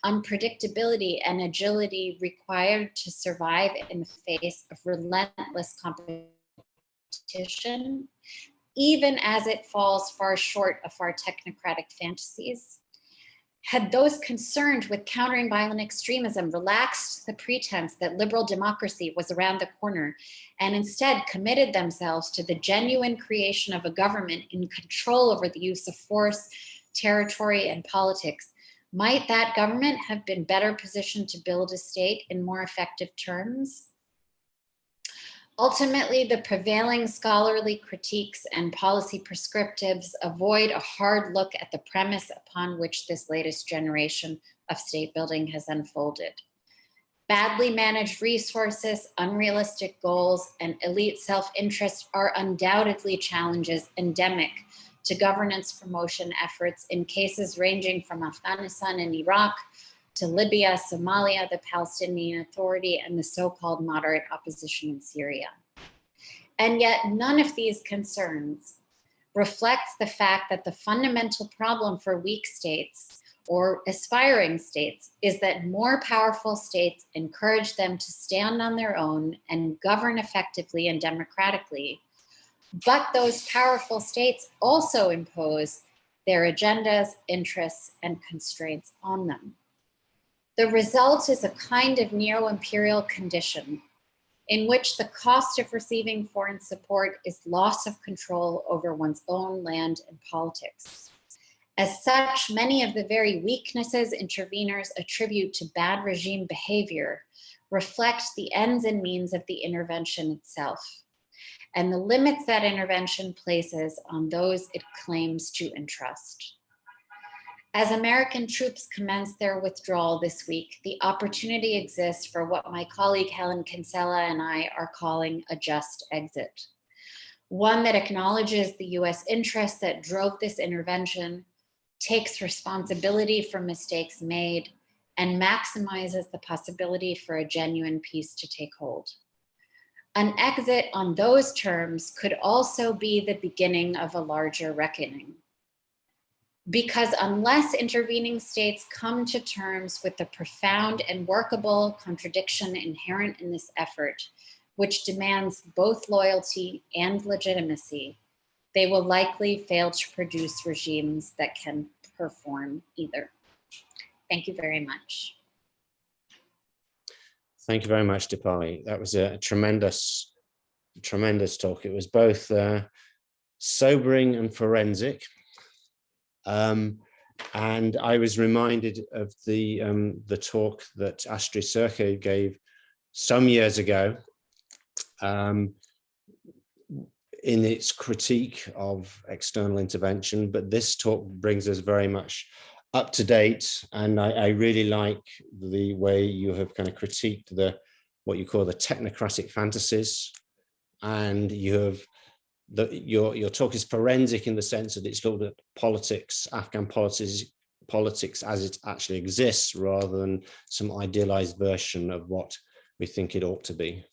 unpredictability and agility required to survive in the face of relentless competition, even as it falls far short of our technocratic fantasies. Had those concerned with countering violent extremism relaxed the pretense that liberal democracy was around the corner and instead committed themselves to the genuine creation of a government in control over the use of force, territory, and politics, might that government have been better positioned to build a state in more effective terms? Ultimately, the prevailing scholarly critiques and policy prescriptives avoid a hard look at the premise upon which this latest generation of state building has unfolded. Badly managed resources, unrealistic goals, and elite self-interest are undoubtedly challenges endemic to governance promotion efforts in cases ranging from Afghanistan and Iraq to Libya, Somalia, the Palestinian Authority, and the so-called moderate opposition in Syria. And yet none of these concerns reflects the fact that the fundamental problem for weak states or aspiring states is that more powerful states encourage them to stand on their own and govern effectively and democratically. But those powerful states also impose their agendas, interests, and constraints on them. The result is a kind of neo-imperial condition in which the cost of receiving foreign support is loss of control over one's own land and politics. As such, many of the very weaknesses interveners attribute to bad regime behavior reflect the ends and means of the intervention itself and the limits that intervention places on those it claims to entrust. As American troops commence their withdrawal this week, the opportunity exists for what my colleague Helen Kinsella and I are calling a just exit. One that acknowledges the US interests that drove this intervention, takes responsibility for mistakes made, and maximizes the possibility for a genuine peace to take hold. An exit on those terms could also be the beginning of a larger reckoning because unless intervening states come to terms with the profound and workable contradiction inherent in this effort, which demands both loyalty and legitimacy, they will likely fail to produce regimes that can perform either. Thank you very much. Thank you very much, Dipali. That was a tremendous, tremendous talk. It was both uh, sobering and forensic. Um, and I was reminded of the um, the talk that Astrid Suhrke gave some years ago um, in its critique of external intervention, but this talk brings us very much up to date. And I, I really like the way you have kind of critiqued the what you call the technocratic fantasies and you have the, your, your talk is forensic in the sense that it's looked at politics, Afghan politics, politics as it actually exists rather than some idealized version of what we think it ought to be.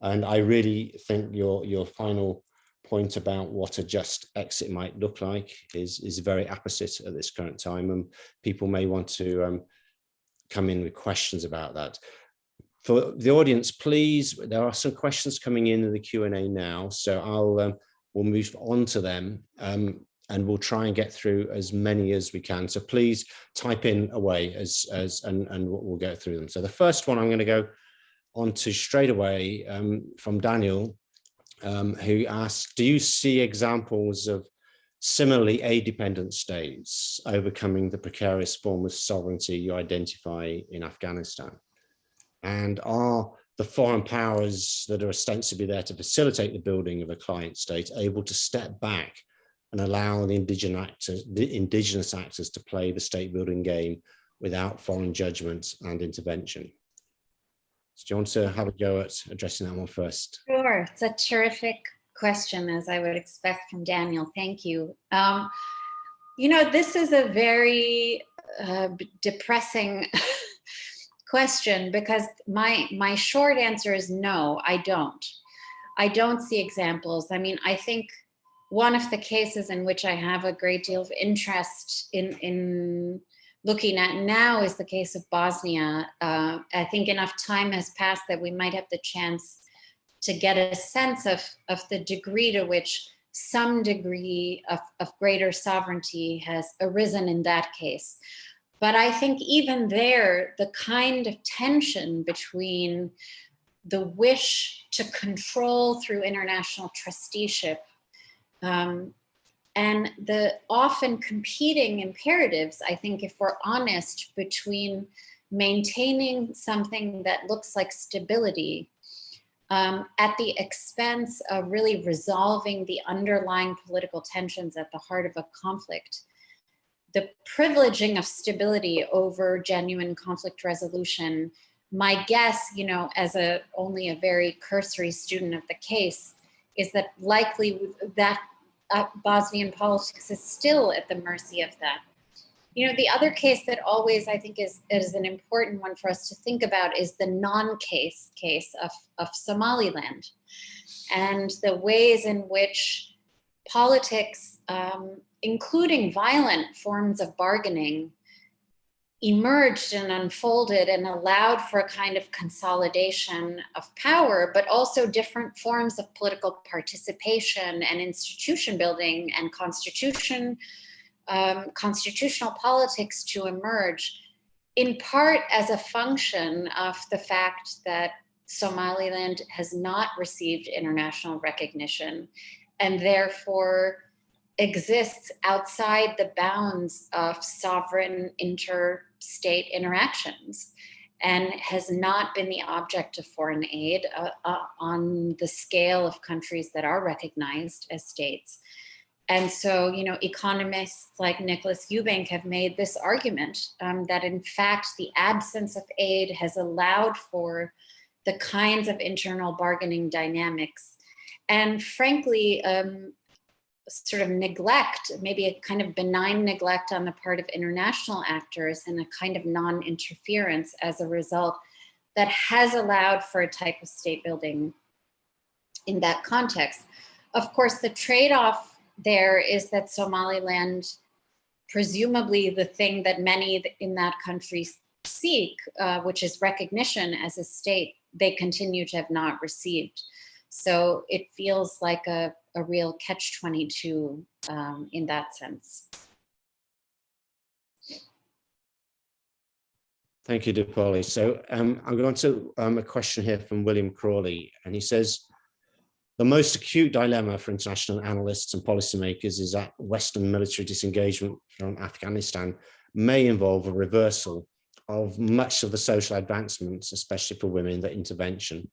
And I really think your, your final point about what a just exit might look like is, is very apposite at this current time. And people may want to um, come in with questions about that. For the audience, please, there are some questions coming in in the Q&A now, so I'll um, we'll move on to them um, and we'll try and get through as many as we can. So please type in away as, as and, and we'll go through them. So the first one I'm going to go on to straight away um, from Daniel, um, who asked, do you see examples of similarly aid-dependent states overcoming the precarious form of sovereignty you identify in Afghanistan? And are the foreign powers that are ostensibly there to facilitate the building of a client state able to step back and allow the indigenous actors, the indigenous actors to play the state building game without foreign judgment and intervention. Do you want to have a go at addressing that one first? Sure, it's a terrific question as I would expect from Daniel. Thank you. Um, you know, this is a very uh, depressing question because my my short answer is no, I don't. I don't see examples. I mean, I think one of the cases in which I have a great deal of interest in, in looking at now is the case of Bosnia. Uh, I think enough time has passed that we might have the chance to get a sense of, of the degree to which some degree of, of greater sovereignty has arisen in that case. But I think even there, the kind of tension between the wish to control through international trusteeship um, and the often competing imperatives, I think if we're honest, between maintaining something that looks like stability um, at the expense of really resolving the underlying political tensions at the heart of a conflict. The privileging of stability over genuine conflict resolution, my guess, you know, as a only a very cursory student of the case, is that likely that uh, Bosnian politics is still at the mercy of that. You know, the other case that always I think is, is an important one for us to think about is the non-case case of, of Somaliland and the ways in which politics, um, including violent forms of bargaining, emerged and unfolded and allowed for a kind of consolidation of power, but also different forms of political participation and institution building and constitution um, constitutional politics to emerge, in part as a function of the fact that Somaliland has not received international recognition and therefore exists outside the bounds of sovereign interstate interactions and has not been the object of foreign aid uh, uh, on the scale of countries that are recognized as states. And so, you know, economists like Nicholas Eubank have made this argument um, that in fact, the absence of aid has allowed for the kinds of internal bargaining dynamics. And frankly, um, sort of neglect, maybe a kind of benign neglect on the part of international actors and a kind of non-interference as a result that has allowed for a type of state building in that context. Of course, the trade-off there is that Somaliland, presumably the thing that many in that country seek, uh, which is recognition as a state, they continue to have not received. So it feels like a, a real catch-22 um, in that sense. Thank you, Dipali. So um, I'm going to um, a question here from William Crawley, and he says, the most acute dilemma for international analysts and policymakers is that Western military disengagement from Afghanistan may involve a reversal of much of the social advancements, especially for women, that intervention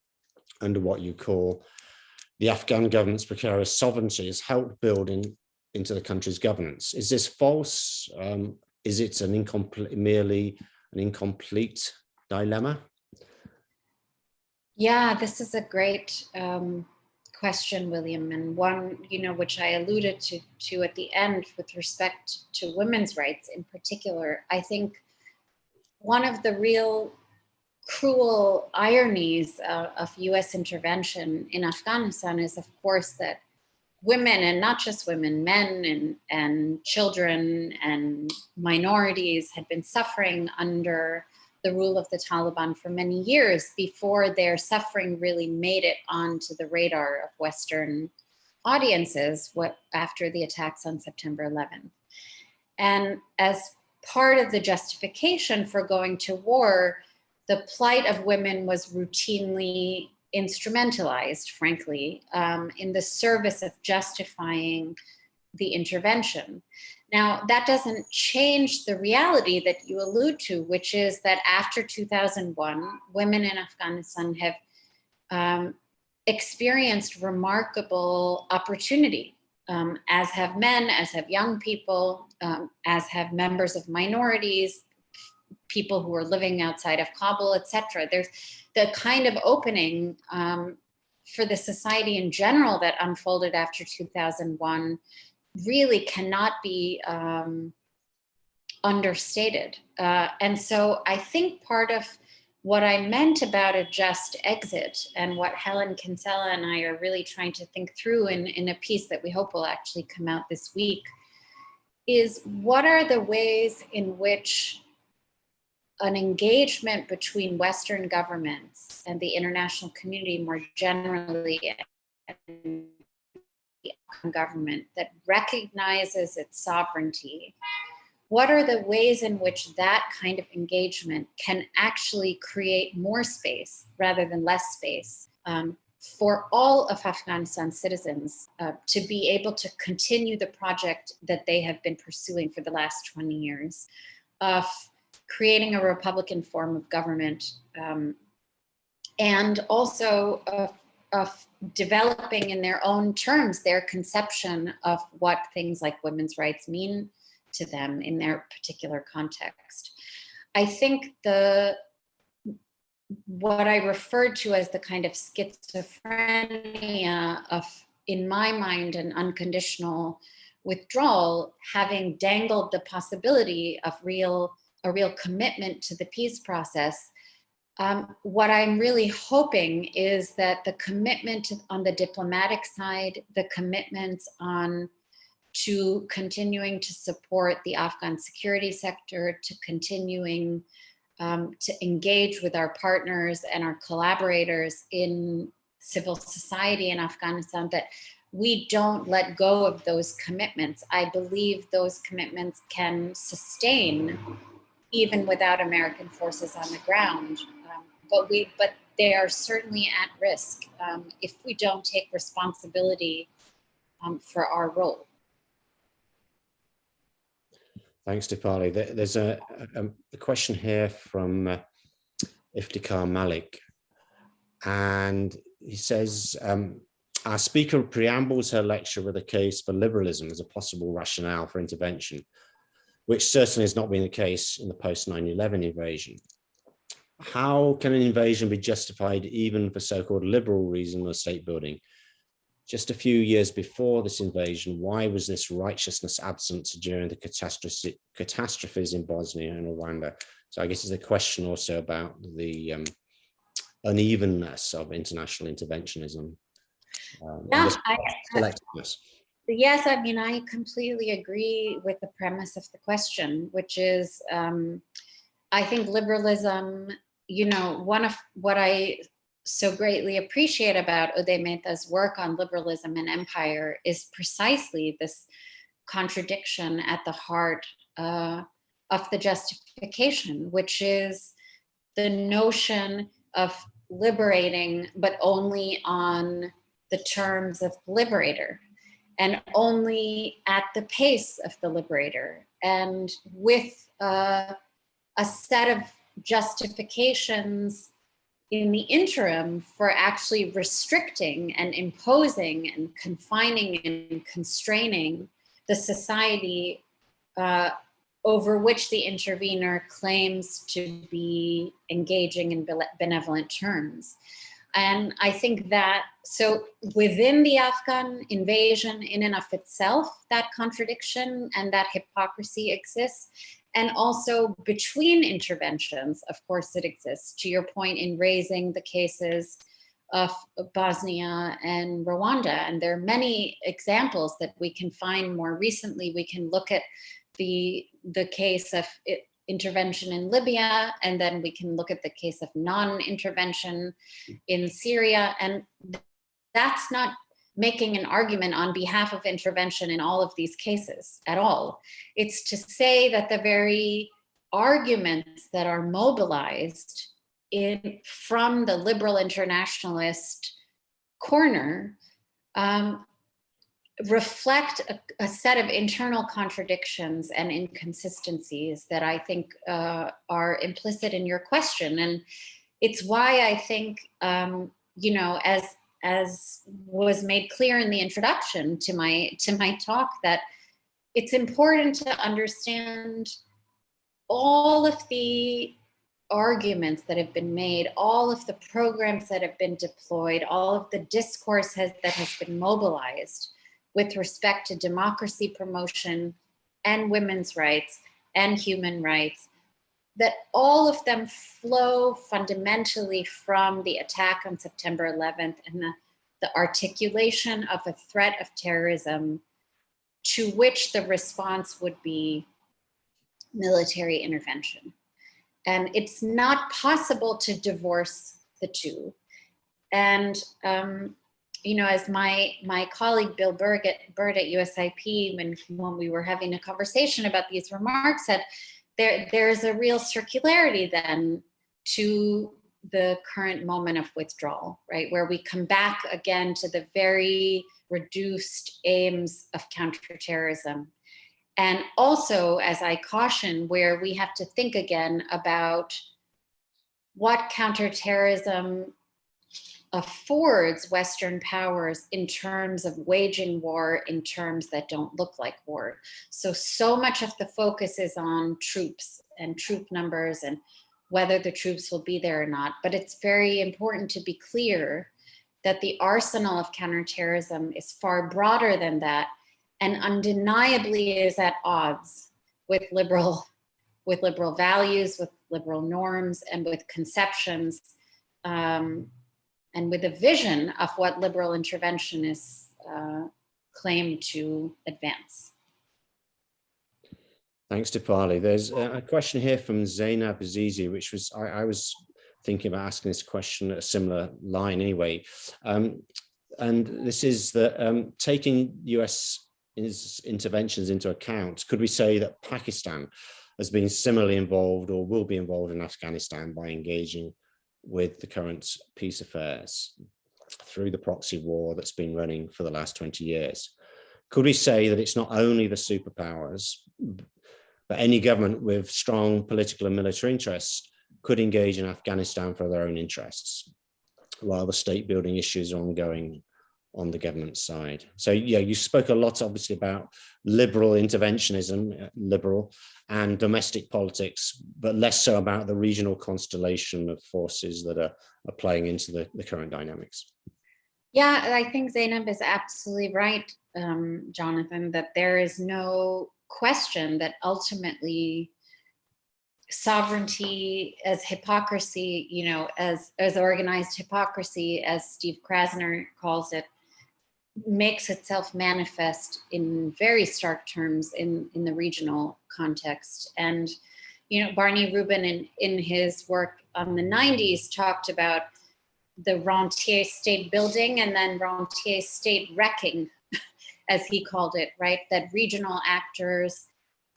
under what you call the Afghan government's precarious sovereignty has helped building into the country's governance. Is this false? Um, is it an incomplete, merely an incomplete dilemma? Yeah, this is a great um, question, William, and one, you know, which I alluded to, to at the end with respect to women's rights in particular, I think one of the real cruel ironies of US intervention in Afghanistan is of course that women and not just women, men and, and children and minorities had been suffering under the rule of the Taliban for many years before their suffering really made it onto the radar of Western audiences what, after the attacks on September 11th. And as part of the justification for going to war, the plight of women was routinely instrumentalized, frankly, um, in the service of justifying the intervention. Now, that doesn't change the reality that you allude to, which is that after 2001, women in Afghanistan have um, experienced remarkable opportunity, um, as have men, as have young people, um, as have members of minorities, people who are living outside of Kabul, etc. There's the kind of opening um, for the society in general that unfolded after 2001 really cannot be um, understated. Uh, and so I think part of what I meant about a just exit and what Helen Kinsella and I are really trying to think through in, in a piece that we hope will actually come out this week is what are the ways in which an engagement between Western governments and the international community more generally and government that recognizes its sovereignty, what are the ways in which that kind of engagement can actually create more space rather than less space um, for all of Afghanistan's citizens uh, to be able to continue the project that they have been pursuing for the last 20 years of creating a Republican form of government um, and also of developing in their own terms their conception of what things like women's rights mean to them in their particular context. I think the what I referred to as the kind of schizophrenia of, in my mind, an unconditional withdrawal, having dangled the possibility of real a real commitment to the peace process. Um, what I'm really hoping is that the commitment on the diplomatic side, the commitments on to continuing to support the Afghan security sector, to continuing um, to engage with our partners and our collaborators in civil society in Afghanistan, that we don't let go of those commitments. I believe those commitments can sustain even without American forces on the ground. Um, but we, but they are certainly at risk um, if we don't take responsibility um, for our role. Thanks, Dipali. There's a, a, a question here from uh, Iftikhar Malik. And he says, um, our speaker preambles her lecture with a case for liberalism as a possible rationale for intervention, which certainly has not been the case in the post 9-11 invasion. How can an invasion be justified even for so-called liberal reason of state building? Just a few years before this invasion, why was this righteousness absent during the catastrophe, catastrophes in Bosnia and Rwanda? So I guess it's a question also about the um, unevenness of international interventionism. Um, Yeah, I, selectiveness. Yes, I mean, I completely agree with the premise of the question, which is, um, I think liberalism, you know, one of what I so greatly appreciate about Uday Mehta's work on liberalism and empire is precisely this contradiction at the heart uh, of the justification, which is the notion of liberating, but only on the terms of liberator and only at the pace of the liberator and with uh, a set of justifications in the interim for actually restricting and imposing and confining and constraining the society uh, over which the intervener claims to be engaging in benevolent terms. And I think that, so within the Afghan invasion in and of itself, that contradiction and that hypocrisy exists. And also between interventions, of course it exists, to your point in raising the cases of Bosnia and Rwanda. And there are many examples that we can find more recently. We can look at the, the case of it, intervention in Libya, and then we can look at the case of non-intervention in Syria. And that's not making an argument on behalf of intervention in all of these cases at all. It's to say that the very arguments that are mobilized in from the liberal internationalist corner um, reflect a, a, set of internal contradictions and inconsistencies that I think uh, are implicit in your question. And it's why I think, um, you know, as as was made clear in the introduction to my to my talk, that it's important to understand all of the arguments that have been made, all of the programs that have been deployed, all of the discourse has, that has been mobilized with respect to democracy promotion and women's rights and human rights, that all of them flow fundamentally from the attack on September 11th and the, the articulation of a threat of terrorism to which the response would be military intervention. And it's not possible to divorce the two. And um, you know, as my my colleague Bill Byrd at, Byrd at USIP, when when we were having a conversation about these remarks, said there there's a real circularity then to the current moment of withdrawal, right, where we come back again to the very reduced aims of counterterrorism. And also, as I caution, where we have to think again about what counterterrorism affords Western powers in terms of waging war in terms that don't look like war. So, so much of the focus is on troops and troop numbers and whether the troops will be there or not. But it's very important to be clear that the arsenal of counterterrorism is far broader than that and undeniably is at odds with liberal with liberal values, with liberal norms, and with conceptions um, and with a vision of what liberal interventionists uh, claim to advance. Thanks, Dipali. There's a question here from Zainab Azizi, which was, I, I was thinking about asking this question at a similar line anyway. Um, and this is that um, taking US interventions into account, could we say that Pakistan has been similarly involved or will be involved in Afghanistan by engaging with the current peace affairs through the proxy war that's been running for the last 20 years? Could we say that it's not only the superpowers, but any government with strong political and military interests could engage in Afghanistan for their own interests, while the state building issues are ongoing on the government side. So yeah, you spoke a lot obviously about liberal interventionism, uh, liberal and domestic politics, but less so about the regional constellation of forces that are, are playing into the, the current dynamics. Yeah, I think Zainab is absolutely right, um, Jonathan, that there is no question that ultimately sovereignty as hypocrisy, you know, as, as organized hypocrisy, as Steve Krasner calls it, makes itself manifest in very stark terms in, in the regional context. And, you know, Barney Rubin in, in his work on the 90s talked about the rentier state building and then rentier state wrecking, as he called it, right? That regional actors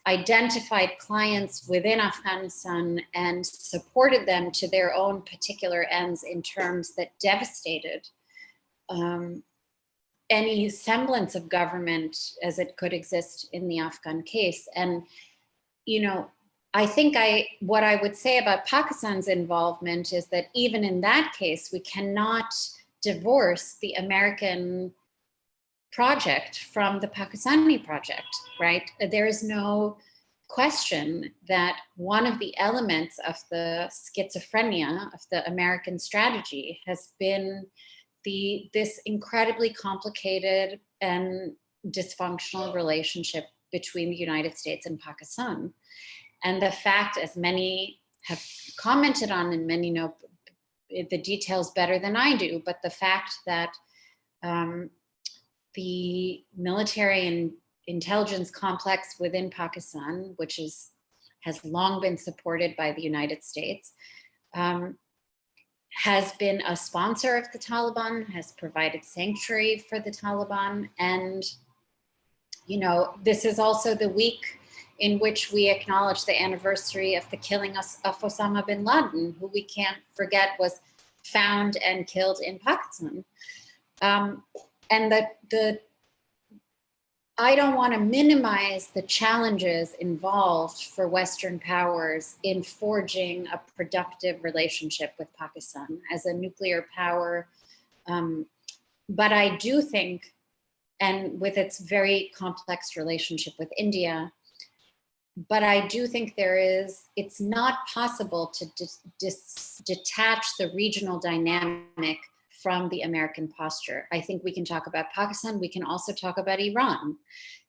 identified clients within Afghanistan and supported them to their own particular ends in terms that devastated um, any semblance of government as it could exist in the Afghan case. And, you know, I think I what I would say about Pakistan's involvement is that even in that case, we cannot divorce the American project from the Pakistani project, right? There is no question that one of the elements of the schizophrenia of the American strategy has been the this incredibly complicated and dysfunctional relationship between the United States and Pakistan. And the fact, as many have commented on, and many know the details better than I do, but the fact that um, the military and intelligence complex within Pakistan, which is has long been supported by the United States, um, has been a sponsor of the Taliban, has provided sanctuary for the Taliban. And, you know, this is also the week in which we acknowledge the anniversary of the killing of Osama bin Laden, who we can't forget was found and killed in Pakistan. Um, and the, the I don't want to minimize the challenges involved for Western powers in forging a productive relationship with Pakistan as a nuclear power. Um, but I do think, and with its very complex relationship with India, but I do think there is, it's not possible to detach the regional dynamic from the American posture. I think we can talk about Pakistan, we can also talk about Iran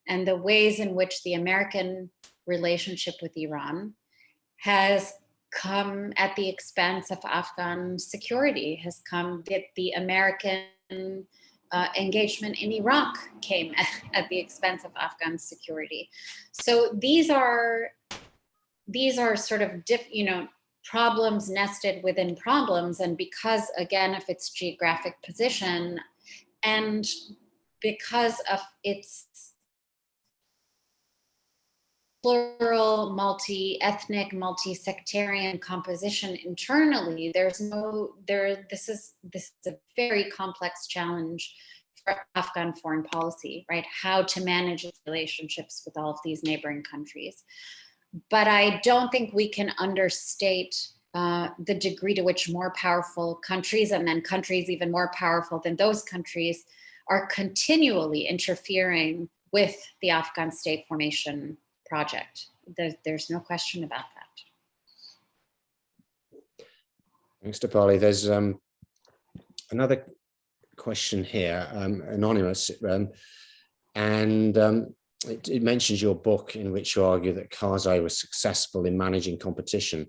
and the ways in which the American relationship with Iran has come at the expense of Afghan security, has come that the American uh, engagement in Iraq came at, at the expense of Afghan security. So these are these are sort of diff, you know problems nested within problems. And because, again, of its geographic position and because of its plural, multi-ethnic, multi-sectarian composition internally, there's no, there, this is, this is a very complex challenge for Afghan foreign policy, right? How to manage relationships with all of these neighboring countries but I don't think we can understate uh, the degree to which more powerful countries and then countries even more powerful than those countries are continually interfering with the Afghan state formation project. There, there's no question about that. Thanks, Dipali. There's um, another question here, um, anonymous, um, and um, it, it mentions your book in which you argue that Karzai was successful in managing competition.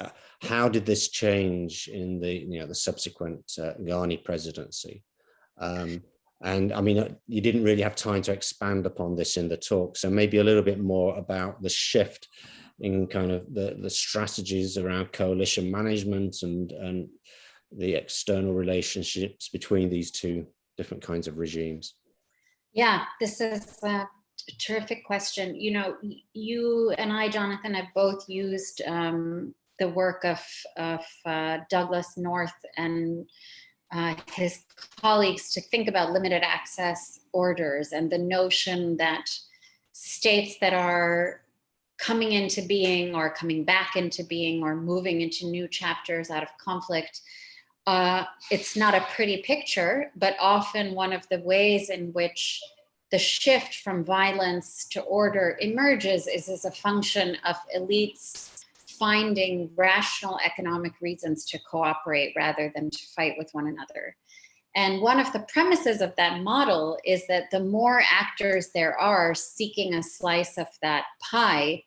Uh, how did this change in the you know the subsequent uh, Ghani presidency? Um, and I mean, uh, you didn't really have time to expand upon this in the talk, so maybe a little bit more about the shift in kind of the, the strategies around coalition management and, and the external relationships between these two different kinds of regimes? Yeah, this is a terrific question. You know, you and I, Jonathan, have both used um, the work of, of uh, Douglass North and uh, his colleagues to think about limited access orders and the notion that states that are coming into being or coming back into being or moving into new chapters out of conflict. Uh, it's not a pretty picture, but often one of the ways in which the shift from violence to order emerges is as a function of elites finding rational economic reasons to cooperate rather than to fight with one another. And one of the premises of that model is that the more actors there are seeking a slice of that pie,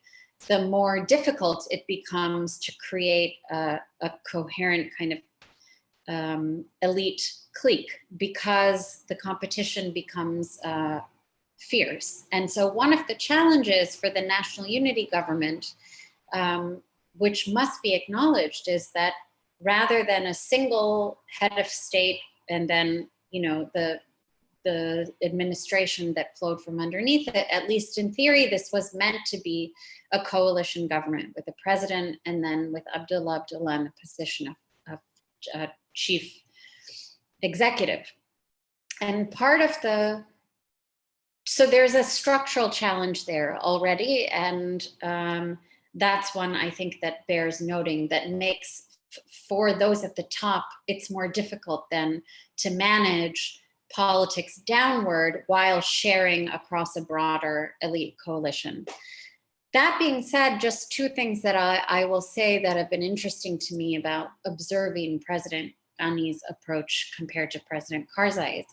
the more difficult it becomes to create a, a coherent kind of um, elite clique because the competition becomes uh, fierce. And so one of the challenges for the national unity government, um, which must be acknowledged, is that rather than a single head of state and then, you know, the the administration that flowed from underneath it, at least in theory, this was meant to be a coalition government with the president and then with Abdullah Abdullah in the position of, of uh, chief executive. And part of the, so there's a structural challenge there already. And um, that's one I think that bears noting that makes for those at the top, it's more difficult then to manage politics downward while sharing across a broader elite coalition. That being said, just two things that I, I, will say that have been interesting to me about observing President Ghani's approach compared to President Karzai's.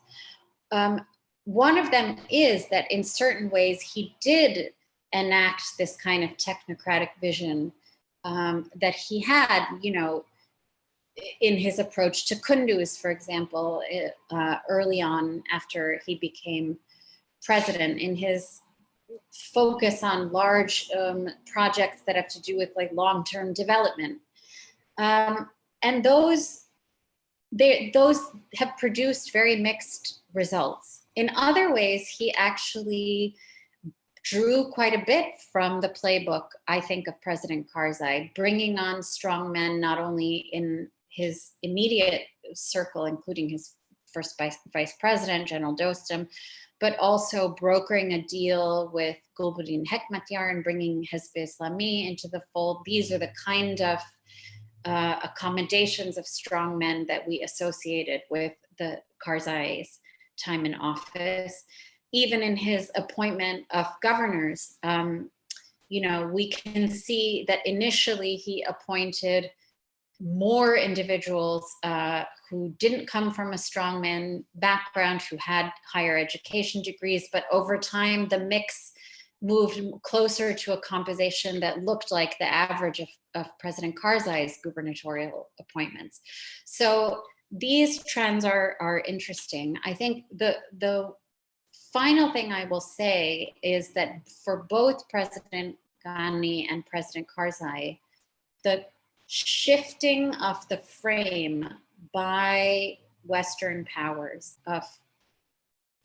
Um, one of them is that in certain ways he did enact this kind of technocratic vision um, that he had, you know, in his approach to Kunduz, for example, uh, early on after he became president, in his focus on large um, projects that have to do with like long-term development. Um, and those, they, those have produced very mixed results. In other ways, he actually drew quite a bit from the playbook, I think, of President Karzai, bringing on strong men not only in his immediate circle, including his first vice, vice president, General Dostum, but also brokering a deal with Gulbuddin Hekmatyar and bringing Hizb Islami into the fold. These are the kind of uh, accommodations of strong men that we associated with the Karzai's time in office. Even in his appointment of governors, um, you know, we can see that initially he appointed more individuals uh, who didn't come from a strongman background, who had higher education degrees, but over time the mix moved closer to a composition that looked like the average of, of President Karzai's gubernatorial appointments. So these trends are, are interesting. I think the, the final thing I will say is that for both President Ghani and President Karzai, the shifting of the frame by Western powers of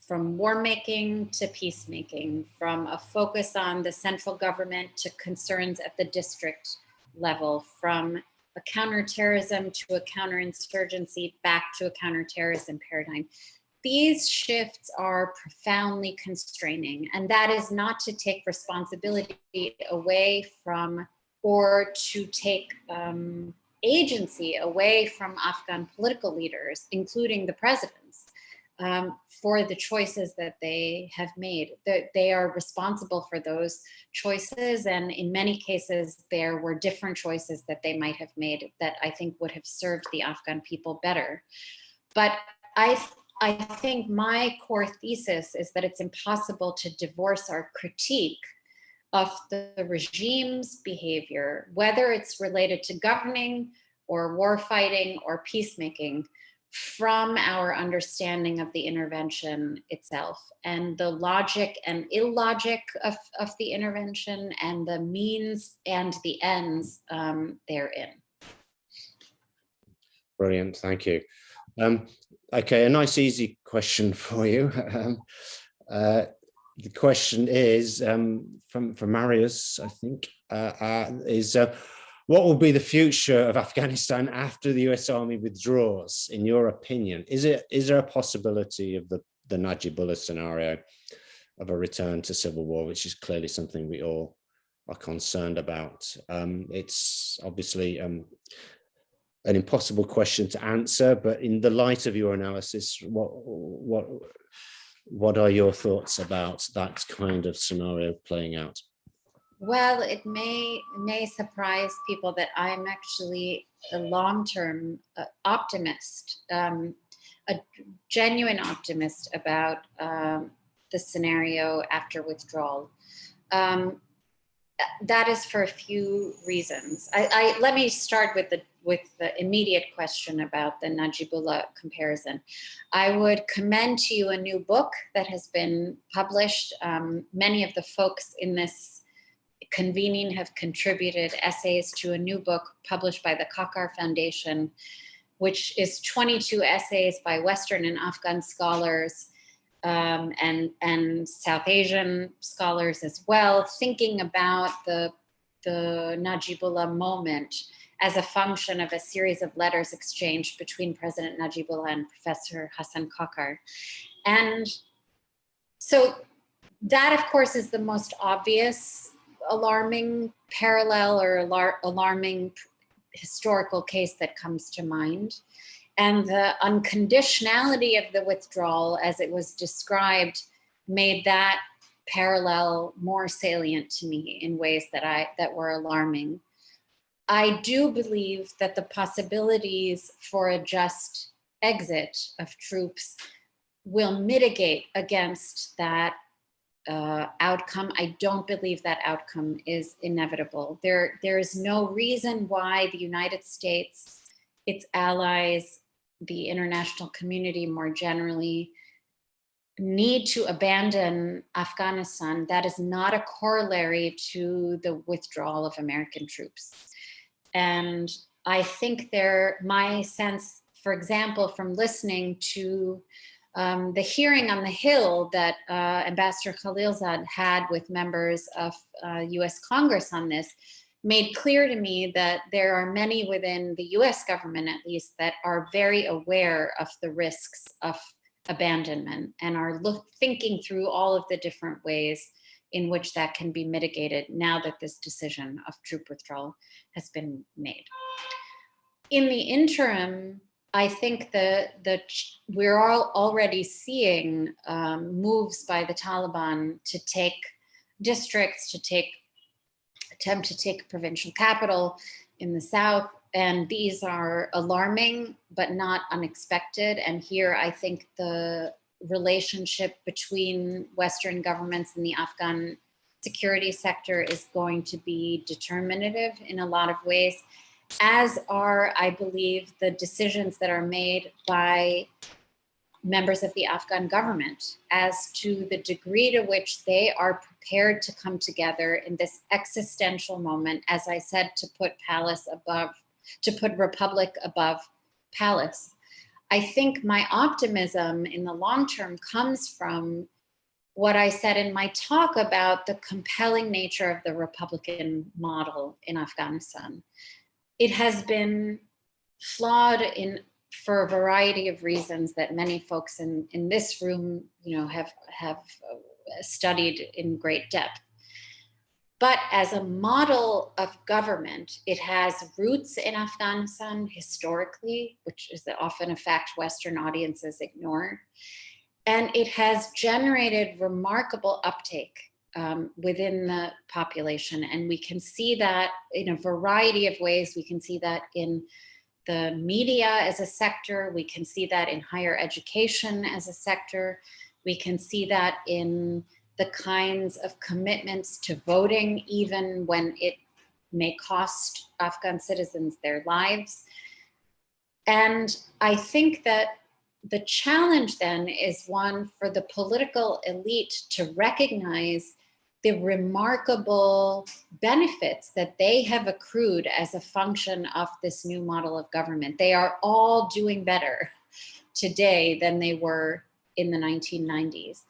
from war making to peacemaking, from a focus on the central government to concerns at the district level, from a counterterrorism to a counterinsurgency back to a counterterrorism paradigm. These shifts are profoundly constraining, and that is not to take responsibility away from or to take um, agency away from Afghan political leaders, including the presidents, um, for the choices that they have made. That they are responsible for those choices, and in many cases, there were different choices that they might have made that I think would have served the Afghan people better. But I, I think my core thesis is that it's impossible to divorce our critique of the, regime's behavior, whether it's related to governing or war fighting or peacemaking, from our understanding of the intervention itself and the logic and illogic of, of the intervention and the means and the ends um, therein. Brilliant, thank you. Um, okay, a nice easy question for you. Um, uh, the question is um, from, from Marius, I think, uh, uh, is uh, what will be the future of Afghanistan after the US Army withdraws, in your opinion? Is it is there a possibility of the, the Najibullah scenario of a return to civil war, which is clearly something we all are concerned about? Um, it's obviously um, an impossible question to answer, but in the light of your analysis, what what what are your thoughts about that kind of scenario playing out? Well, it may may surprise people that I'm actually a long-term uh, optimist, um, a genuine optimist about um, the scenario after withdrawal. Um, that is for a few reasons. I, I, let me start with the with the immediate question about the Najibullah comparison. I would commend to you a new book that has been published. Um, many of the folks in this convening have contributed essays to a new book published by the Kakar Foundation, which is 22 essays by Western and Afghan scholars um, and, and South Asian scholars as well, thinking about the, the Najibullah moment as a function of a series of letters exchanged between President Najibullah and Professor Hassan Kakar. And so that, of course, is the most obvious alarming parallel or alar alarming historical case that comes to mind. And the unconditionality of the withdrawal as it was described made that parallel more salient to me in ways that I that were alarming. I do believe that the possibilities for a just exit of troops will mitigate against that uh, outcome. I don't believe that outcome is inevitable. There, there is no reason why the United States, its allies, the international community more generally, need to abandon Afghanistan. That is not a corollary to the withdrawal of American troops. And I think there, my sense, for example, from listening to um, the hearing on the Hill that uh, Ambassador Khalilzad had with members of uh, US Congress on this made clear to me that there are many within the US government, at least, that are very aware of the risks of abandonment and are look, thinking through all of the different ways in which that can be mitigated now that this decision of troop withdrawal has been made. In the interim, I think that the, we're all already seeing um, moves by the Taliban to take districts, to take, attempt to take provincial capital in the south. And these are alarming, but not unexpected. And here I think the relationship between Western governments and the Afghan security sector is going to be determinative in a lot of ways as are, I believe, the decisions that are made by members of the Afghan government as to the degree to which they are prepared to come together in this existential moment, as I said, to put palace above, to put republic above palace. I think my optimism in the long term comes from what I said in my talk about the compelling nature of the Republican model in Afghanistan it has been flawed in for a variety of reasons that many folks in, in this room, you know, have, have uh, studied in great depth. but as a model of government, it has roots in Afghanistan historically, which is often a fact Western audiences ignore. And it has generated remarkable uptake um, within the population. And we can see that in a variety of ways. We can see that in the media as a sector. We can see that in higher education as a sector. We can see that in the kinds of commitments to voting, even when it may cost Afghan citizens their lives. And I think that the challenge then is one for the political elite to recognize the remarkable benefits that they have accrued as a function of this new model of government. They are all doing better today than they were in the 1990s.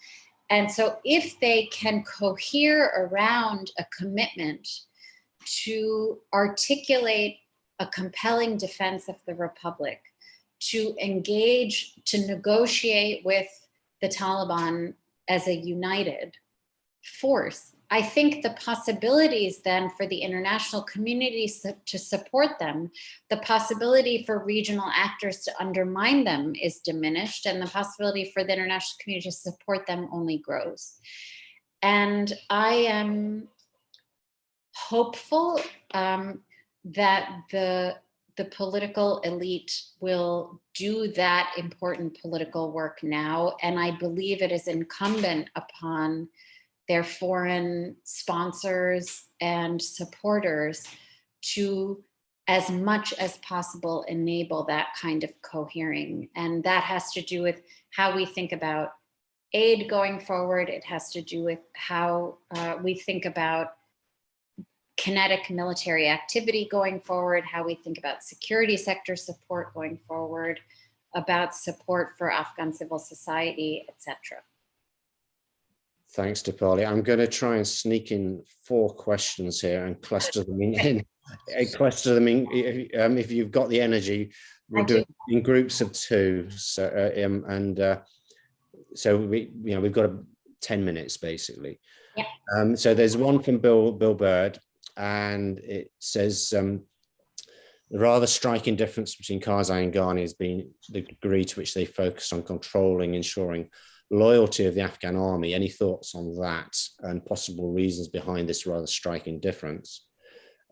And so if they can cohere around a commitment to articulate a compelling defense of the Republic, to engage, to negotiate with the Taliban as a united force, I think the possibilities then for the international community to support them, the possibility for regional actors to undermine them is diminished and the possibility for the international community to support them only grows. And I am hopeful um, that the the political elite will do that important political work now. And I believe it is incumbent upon their foreign sponsors and supporters to as much as possible enable that kind of cohering. And that has to do with how we think about aid going forward. It has to do with how uh, we think about kinetic military activity going forward, how we think about security sector support going forward, about support for Afghan civil society, etc. Thanks, Dipali. I'm going to try and sneak in four questions here and cluster them in. in cluster them in. If, um, if you've got the energy, we'll do it in groups of two. So uh, um, and uh, so we, you know, we've got a, ten minutes basically. Yeah. Um, so there's one from Bill Bill Byrd, and it says um, the rather striking difference between Karzai and Ghani has been the degree to which they focus on controlling, ensuring loyalty of the Afghan army. Any thoughts on that and possible reasons behind this rather striking difference?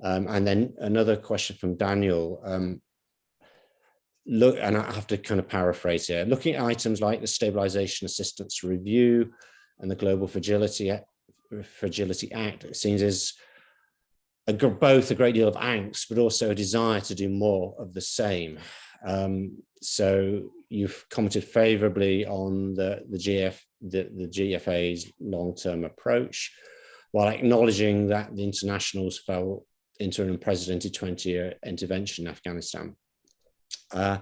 Um, and then another question from Daniel. Um, look, and I have to kind of paraphrase here, looking at items like the Stabilization Assistance Review and the Global Fragility, Fragility Act, it seems is a, both a great deal of angst, but also a desire to do more of the same. Um, so you've commented favorably on the, the, GF, the, the GFA's long-term approach, while acknowledging that the internationals fell into an unprecedented 20-year intervention in Afghanistan. Uh,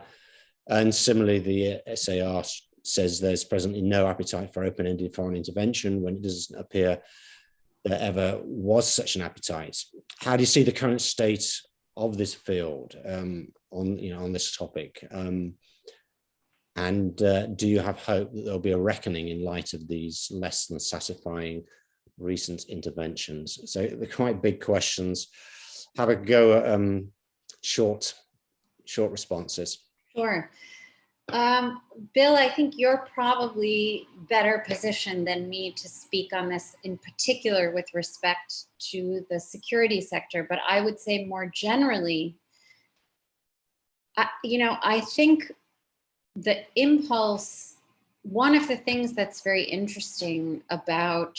and similarly, the SAR says there's presently no appetite for open-ended foreign intervention when it doesn't appear there ever was such an appetite. How do you see the current state of this field um, on you know on this topic? Um, and uh, do you have hope that there'll be a reckoning in light of these less than satisfying recent interventions? So they're quite big questions. Have a go at um, short, short responses. Sure. Um, Bill, I think you're probably better positioned than me to speak on this in particular with respect to the security sector, but I would say more generally, I, you know, I think the impulse, one of the things that's very interesting about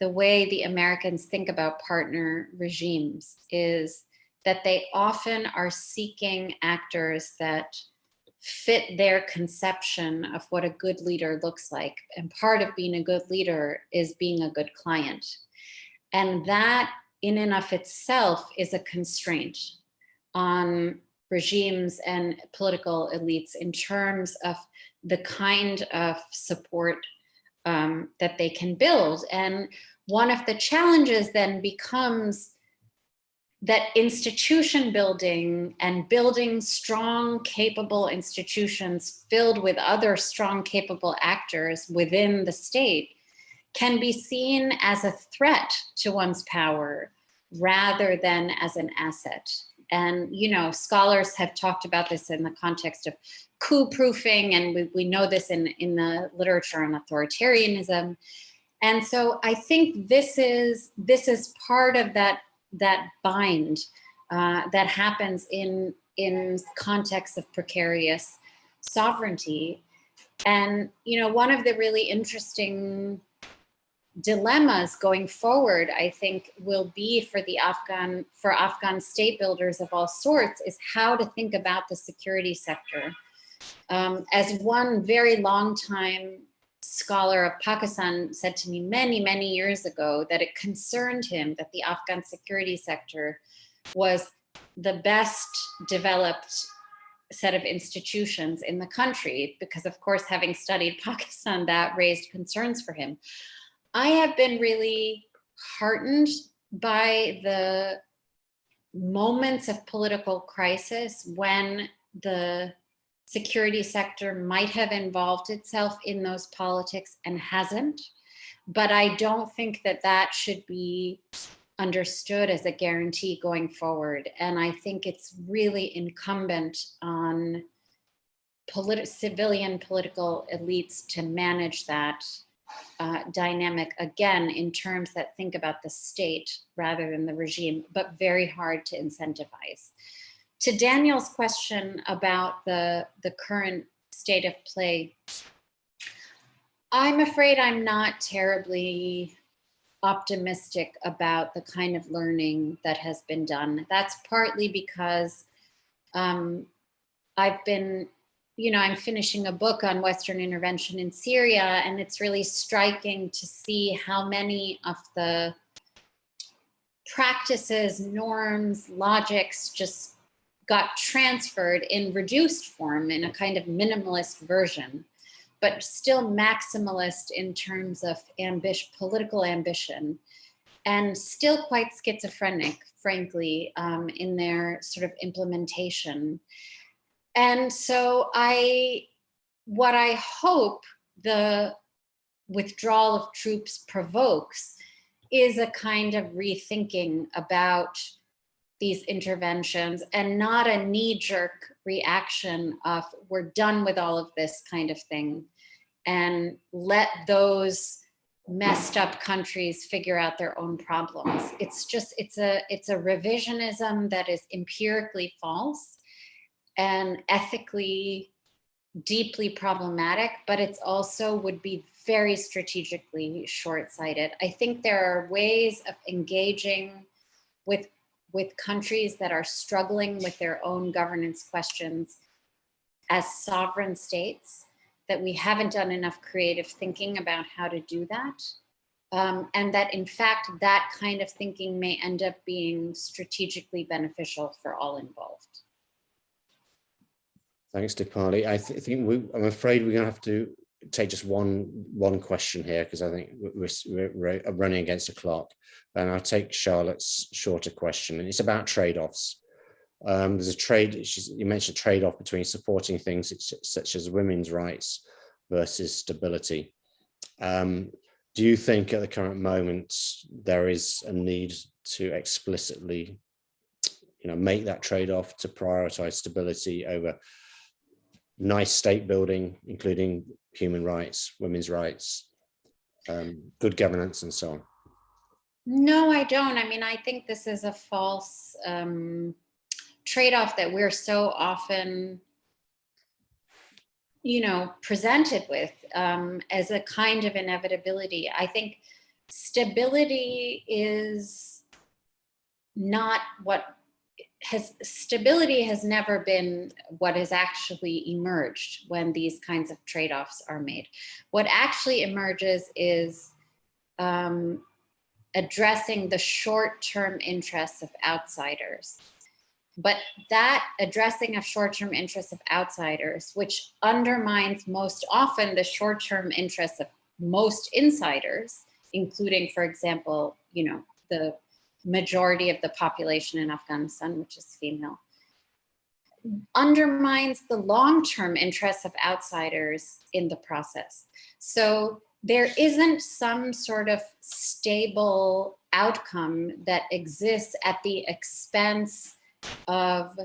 the way the Americans think about partner regimes is that they often are seeking actors that fit their conception of what a good leader looks like. And part of being a good leader is being a good client. And that in and of itself is a constraint on regimes and political elites in terms of the kind of support um, that they can build. And one of the challenges then becomes that institution building and building strong, capable institutions filled with other strong, capable actors within the state can be seen as a threat to one's power rather than as an asset. And, you know, scholars have talked about this in the context of coup proofing, and we, we know this in, in the literature on authoritarianism. And so I think this is, this is part of that, that bind uh, that happens in, in contexts of precarious sovereignty. And, you know, one of the really interesting dilemmas going forward, I think will be for the Afghan, for Afghan state builders of all sorts is how to think about the security sector. Um, as one very long time scholar of Pakistan said to me many, many years ago that it concerned him that the Afghan security sector was the best developed set of institutions in the country because of course having studied Pakistan that raised concerns for him. I have been really heartened by the moments of political crisis when the security sector might have involved itself in those politics and hasn't. But I don't think that that should be understood as a guarantee going forward. And I think it's really incumbent on civilian political elites to manage that uh, dynamic again in terms that think about the state rather than the regime, but very hard to incentivize. To Daniel's question about the, the current state of play, I'm afraid I'm not terribly optimistic about the kind of learning that has been done. That's partly because um, I've been, you know, I'm finishing a book on Western intervention in Syria, and it's really striking to see how many of the practices, norms, logics just got transferred in reduced form in a kind of minimalist version but still maximalist in terms of ambition, political ambition, and still quite schizophrenic, frankly, um, in their sort of implementation. And so I, what I hope the withdrawal of troops provokes is a kind of rethinking about these interventions and not a knee-jerk reaction of we're done with all of this kind of thing and let those messed up countries figure out their own problems. It's just, it's a, it's a revisionism that is empirically false and ethically deeply problematic, but it's also would be very strategically short-sighted. I think there are ways of engaging with with countries that are struggling with their own governance questions as sovereign states, that we haven't done enough creative thinking about how to do that. Um, and that in fact, that kind of thinking may end up being strategically beneficial for all involved. Thanks, Dipali. I th think we, I'm afraid we're going to have to take just one one question here because I think we're, we're, running against the clock. And I'll take Charlotte's shorter question, and it's about trade-offs. Um, there's a trade, you mentioned trade-off between supporting things such, as women's rights versus stability. Um, do you think at the current moment there is a need to explicitly you know, make that trade-off to prioritize stability over nice state building, including human rights, women's rights, um, good governance, and so on? No, I don't. I mean, I think this is a false um, trade-off that we're so often, you know, presented with um, as a kind of inevitability. I think stability is not what has stability has never been what has actually emerged when these kinds of trade-offs are made. What actually emerges is um, addressing the short-term interests of outsiders. But that addressing of short-term interests of outsiders, which undermines most often the short-term interests of most insiders, including, for example, you know, the majority of the population in Afghanistan, which is female, undermines the long-term interests of outsiders in the process. So there isn't some sort of stable outcome that exists at the expense of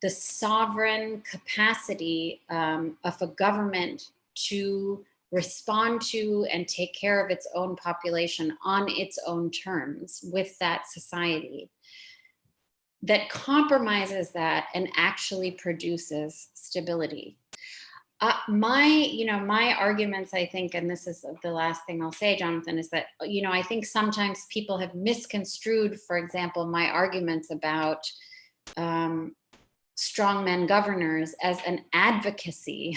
the sovereign capacity um, of a government to respond to and take care of its own population on its own terms with that society that compromises that and actually produces stability. Uh, my, you know, my arguments, I think, and this is the last thing I'll say, Jonathan, is that, you know, I think sometimes people have misconstrued, for example, my arguments about um, strongmen governors as an advocacy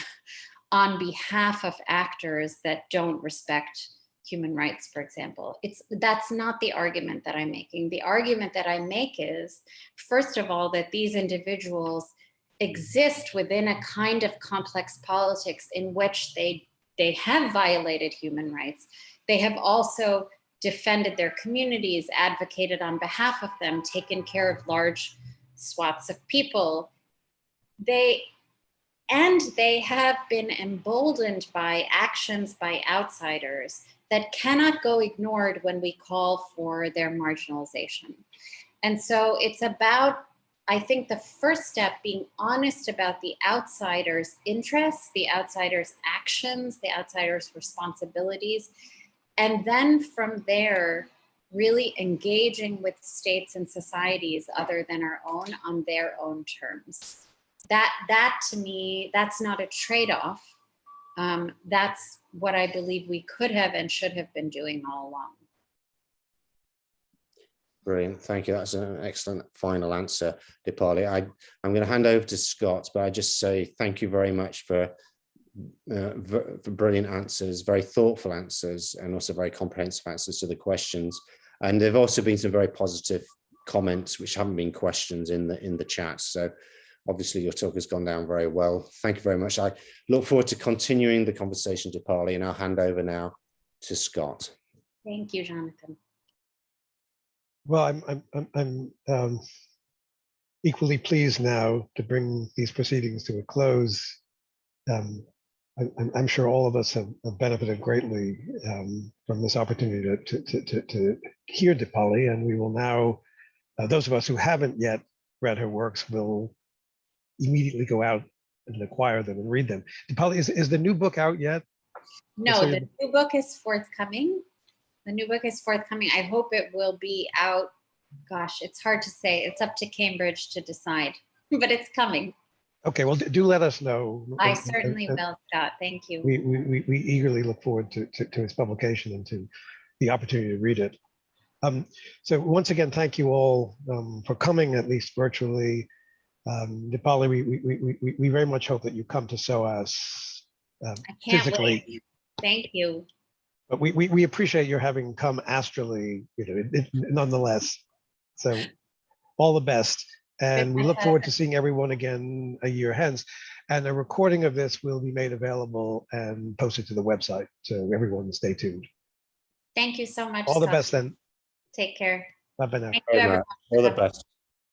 on behalf of actors that don't respect human rights, for example. It's that's not the argument that I'm making. The argument that I make is, first of all, that these individuals exist within a kind of complex politics in which they they have violated human rights. They have also defended their communities, advocated on behalf of them, taken care of large swaths of people. They and they have been emboldened by actions by outsiders that cannot go ignored when we call for their marginalization. And so it's about, I think the first step being honest about the outsider's interests, the outsider's actions, the outsider's responsibilities. And then from there, really engaging with states and societies other than our own on their own terms. That, that to me, that's not a trade-off. Um, that's what I believe we could have and should have been doing all along. Brilliant. Thank you. That's an excellent final answer, Dipali. I, I'm going to hand over to Scott, but I just say thank you very much for, uh, for brilliant answers, very thoughtful answers, and also very comprehensive answers to the questions. And there have also been some very positive comments, which haven't been questions in the in the chat. So obviously your talk has gone down very well. Thank you very much. I look forward to continuing the conversation, Dipali, and I'll hand over now to Scott. Thank you, Jonathan. Well, I'm, I'm, I'm, I'm um, equally pleased now to bring these proceedings to a close. Um, I, I'm, I'm sure all of us have, have benefited greatly um, from this opportunity to, to, to, to hear Dipali, and we will now, uh, those of us who haven't yet read her works will immediately go out and acquire them and read them. Dipali, is, is the new book out yet? No, the new book is forthcoming. The new book is forthcoming. I hope it will be out. Gosh, it's hard to say. It's up to Cambridge to decide, but it's coming. Okay, well, do let us know. I certainly and- will, Scott. Thank you. We, we, we- we eagerly look forward to, to, to its publication and to the opportunity to read it. Um, so once again, thank you all um, for coming, at least virtually. Um, Dipali, we, we, we, we, we very much hope that you come to SOAS. Um, I can't physically. wait. Thank you. but we, we, we appreciate your having come astrally, you know, it- it- nonetheless. So all the best. And we look forward to seeing everyone again a year hence. And a recording of this will be made available and posted to the website. So everyone stay tuned. Thank you so much. All the Scott. best then. Take care. Bye bye now. Thank you, everyone. All the best.